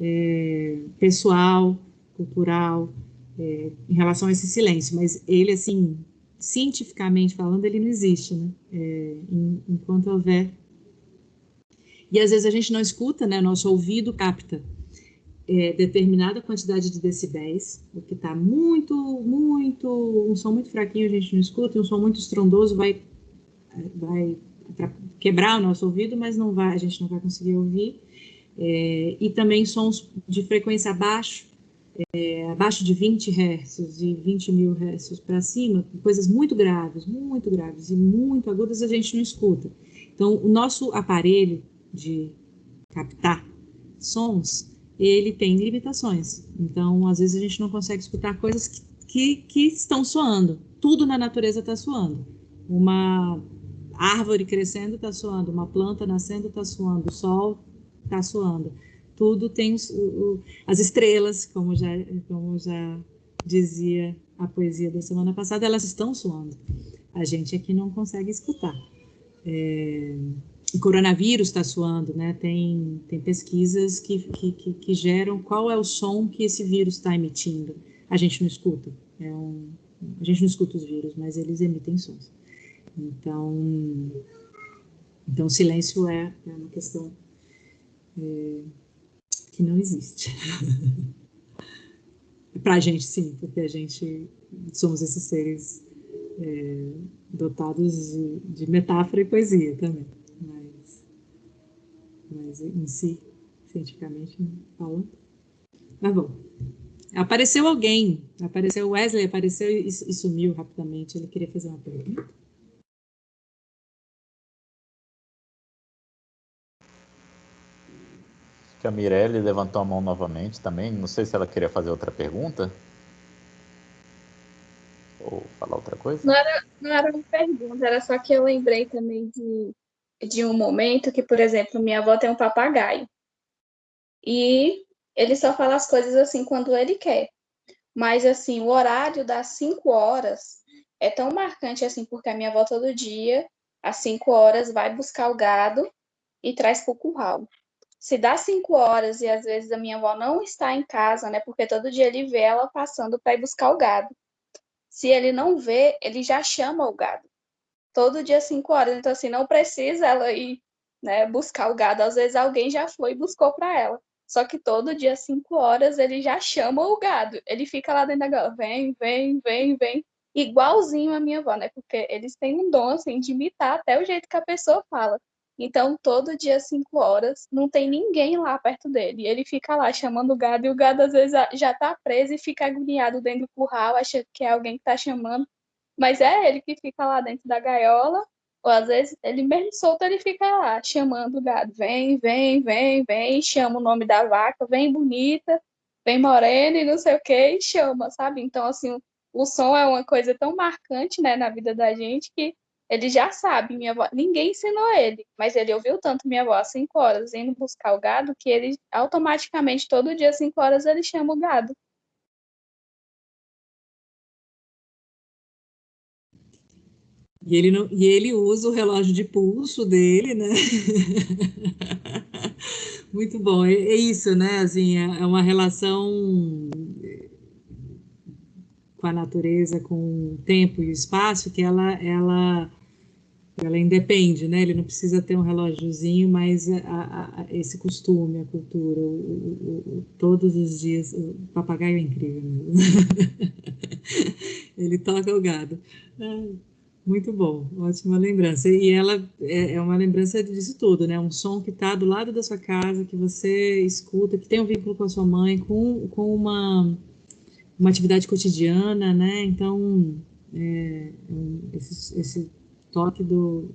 é, pessoal, cultural, é, em relação a esse silêncio, mas ele assim cientificamente falando, ele não existe, né? É, enquanto houver. E às vezes a gente não escuta, né? Nosso ouvido capta é, determinada quantidade de decibéis, o que está muito, muito, um som muito fraquinho a gente não escuta, e um som muito estrondoso vai, vai quebrar o nosso ouvido, mas não vai, a gente não vai conseguir ouvir. É, e também sons de frequência abaixo, é, abaixo de 20 Hz, de 20 mil Hz para cima, coisas muito graves, muito graves e muito agudas, a gente não escuta. Então, o nosso aparelho de captar sons, ele tem limitações. Então, às vezes a gente não consegue escutar coisas que, que, que estão soando. Tudo na natureza está soando. Uma árvore crescendo está soando, uma planta nascendo está soando, o sol está soando tudo tem os, o, as estrelas, como já, como já dizia a poesia da semana passada, elas estão soando. A gente aqui não consegue escutar. É, o coronavírus está soando, né? Tem, tem pesquisas que, que, que, que, geram qual é o som que esse vírus está emitindo. A gente não escuta. É um, a gente não escuta os vírus, mas eles emitem sons. Então, então silêncio é, é uma questão é, que não existe. *laughs* Para a gente, sim, porque a gente somos esses seres é, dotados de, de, metáfora e poesia também. Mas, em si, cientificamente, falando. Mas bom. Apareceu alguém, apareceu o Wesley, apareceu e, e sumiu rapidamente. Ele queria fazer uma pergunta. que a Mirelle levantou a mão novamente também. Não sei se ela queria fazer outra pergunta. Ou falar outra coisa. Não era, não era uma pergunta, era só que eu lembrei também de, de um momento que, por exemplo, minha avó tem um papagaio. E ele só fala as coisas assim quando ele quer. Mas, assim, o horário das 5 horas é tão marcante assim, porque a minha avó todo dia, às 5 horas, vai buscar o gado e traz para o curral se dá cinco horas e às vezes a minha avó não está em casa, né? Porque todo dia ele vê ela passando para ir buscar o gado. Se ele não vê, ele já chama o gado. Todo dia cinco horas. Então, assim, não precisa ela ir né, buscar o gado. Às vezes alguém já foi e buscou para ela. Só que todo dia, cinco horas, ele já chama o gado. Ele fica lá dentro da gaiola, vem, vem, vem, vem. Igualzinho a minha avó, né? Porque eles têm um dom, assim, de imitar até o jeito que a pessoa fala. Então, todo dia, 5 horas, não tem ninguém lá perto dele. Ele fica lá chamando o gado, e o gado às vezes já tá preso e fica agoniado dentro do curral, acha que é alguém que tá chamando. Mas é ele que fica lá dentro da gaiola, ou às vezes ele mesmo solto, ele fica lá chamando o gado. Vem, vem, vem, vem, chama o nome da vaca, vem bonita, vem morena e não sei o que, e chama, sabe? Então, assim, o som é uma coisa tão marcante, né, na vida da gente que ele já sabe, minha avó, ninguém ensinou ele, mas ele ouviu tanto minha avó às 5 horas indo buscar o gado que ele automaticamente, todo dia às 5 horas, ele chama o gado. E ele, não, e ele usa o relógio de pulso dele, né? *laughs* Muito bom, é, é, isso, né? Assim, é, é uma relação com a natureza, com o tempo e o espaço, que ela, ela ela independe, né? Ele não precisa ter um relógiozinho, mas a, a, esse costume, a cultura, o, o, o, todos os dias, o papagaio é incrível mesmo. *laughs* Ele toca o gado. Muito bom, ótima lembrança. E ela é, é uma lembrança disso tudo, né? Um som que está do lado da sua casa, que você escuta, que tem um vínculo com a sua mãe, com, com uma, uma atividade cotidiana, né? Então, é, esse, esse toque do,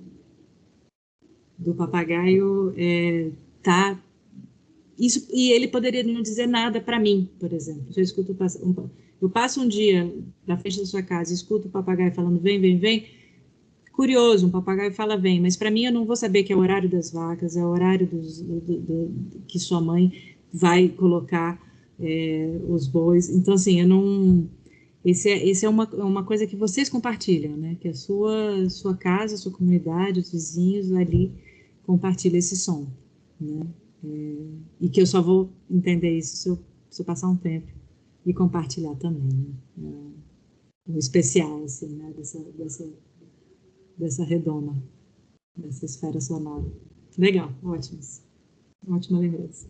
do papagaio é, tá isso e ele poderia não dizer nada para mim, por exemplo. Se eu escuto um, eu passo um dia na frente da sua casa escuto o papagaio falando vem, vem, vem, curioso, um papagaio fala vem, mas para mim eu não vou saber que é o horário das vacas, é o horário dos, do, do, do, que sua mãe vai colocar é, os bois. Então, assim, eu não. Esse é, esse é uma, uma coisa que vocês compartilham, né? Que a sua, sua casa, a sua comunidade, os vizinhos ali compartilham esse som, né? É, e que eu só vou entender isso se eu, se eu passar um tempo e compartilhar também, né? É, um especial, assim, né? Dessa, dessa dessa redoma, dessa esfera sonora. Legal, ótimos. Ótima lembrança.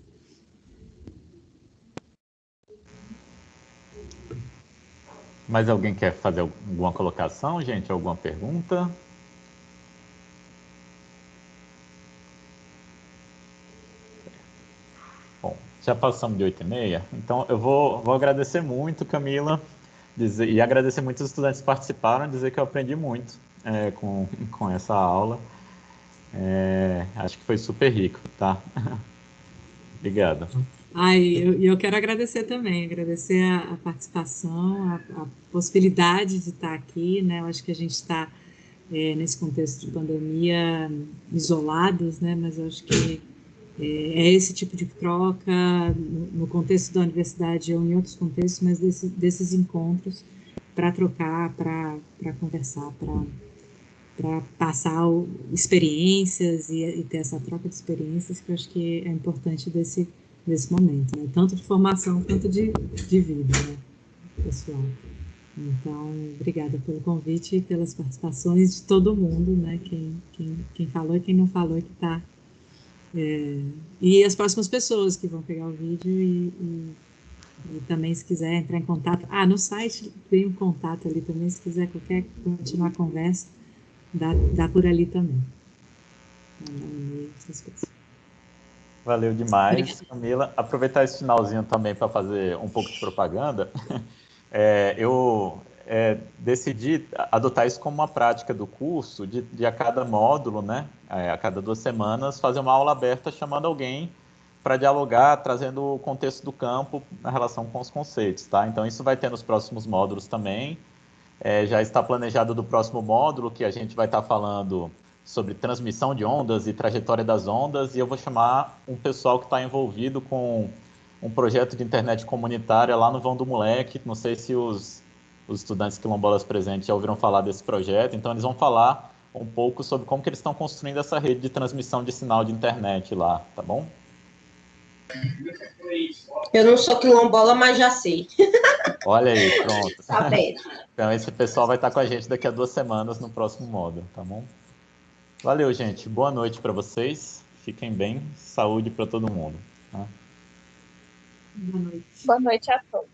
Mais alguém quer fazer alguma colocação, gente? Alguma pergunta? Bom, já passamos de 8 e meia, então eu vou, vou agradecer muito, Camila, dizer, e agradecer muito os estudantes que participaram, dizer que eu aprendi muito é, com, com essa aula. É, acho que foi super rico, tá? *laughs* Obrigado. Ai, eu, eu quero agradecer também, agradecer a, a participação, a, a, possibilidade de estar aqui, né? Eu acho que a gente está é, nesse contexto de pandemia isolados, né? Mas eu acho que é, é esse tipo de troca no, contexto da universidade ou em outros contextos, mas desse, desses encontros para trocar, para conversar, para para passar o, experiências e, e, ter essa troca de experiências que eu acho que é importante desse, desse momento, né? tanto de formação quanto de, de vida, né? pessoal. Então, obrigada pelo convite e pelas participações de todo mundo, né? Quem, quem, quem falou e quem não falou que está. É, e as próximas pessoas que vão pegar o vídeo e, e, e, também se quiser entrar em contato. Ah, no site tem um contato ali também, se quiser qualquer continuar a conversa dá, dá por ali também. Valeu demais, Camila. Aproveitar esse finalzinho também para fazer um pouco de propaganda. *laughs* É, eu é, decidi adotar isso como uma prática do curso, de, de a cada módulo, né, é, a cada duas semanas, fazer uma aula aberta chamando alguém para dialogar, trazendo o contexto do campo na relação com os conceitos, tá? Então, isso vai ter nos próximos módulos também. É, já está planejado do próximo módulo, que a gente vai estar falando sobre transmissão de ondas e trajetória das ondas, e eu vou chamar um pessoal que está envolvido com um projeto de internet comunitária lá no Vão do Moleque. Não sei se os, os estudantes quilombolas presentes já ouviram falar desse projeto, então eles vão falar um pouco sobre como que eles estão construindo essa rede de transmissão de sinal de internet lá, tá bom? Eu não sou quilombola, mas já sei. Olha aí, pronto. Tá. Então, esse pessoal vai estar com a gente daqui a duas semanas no próximo módulo, tá bom? Valeu, gente. Boa noite para vocês. Fiquem bem. Saúde para todo mundo. Tá? Boa noite. Boa noite a todos.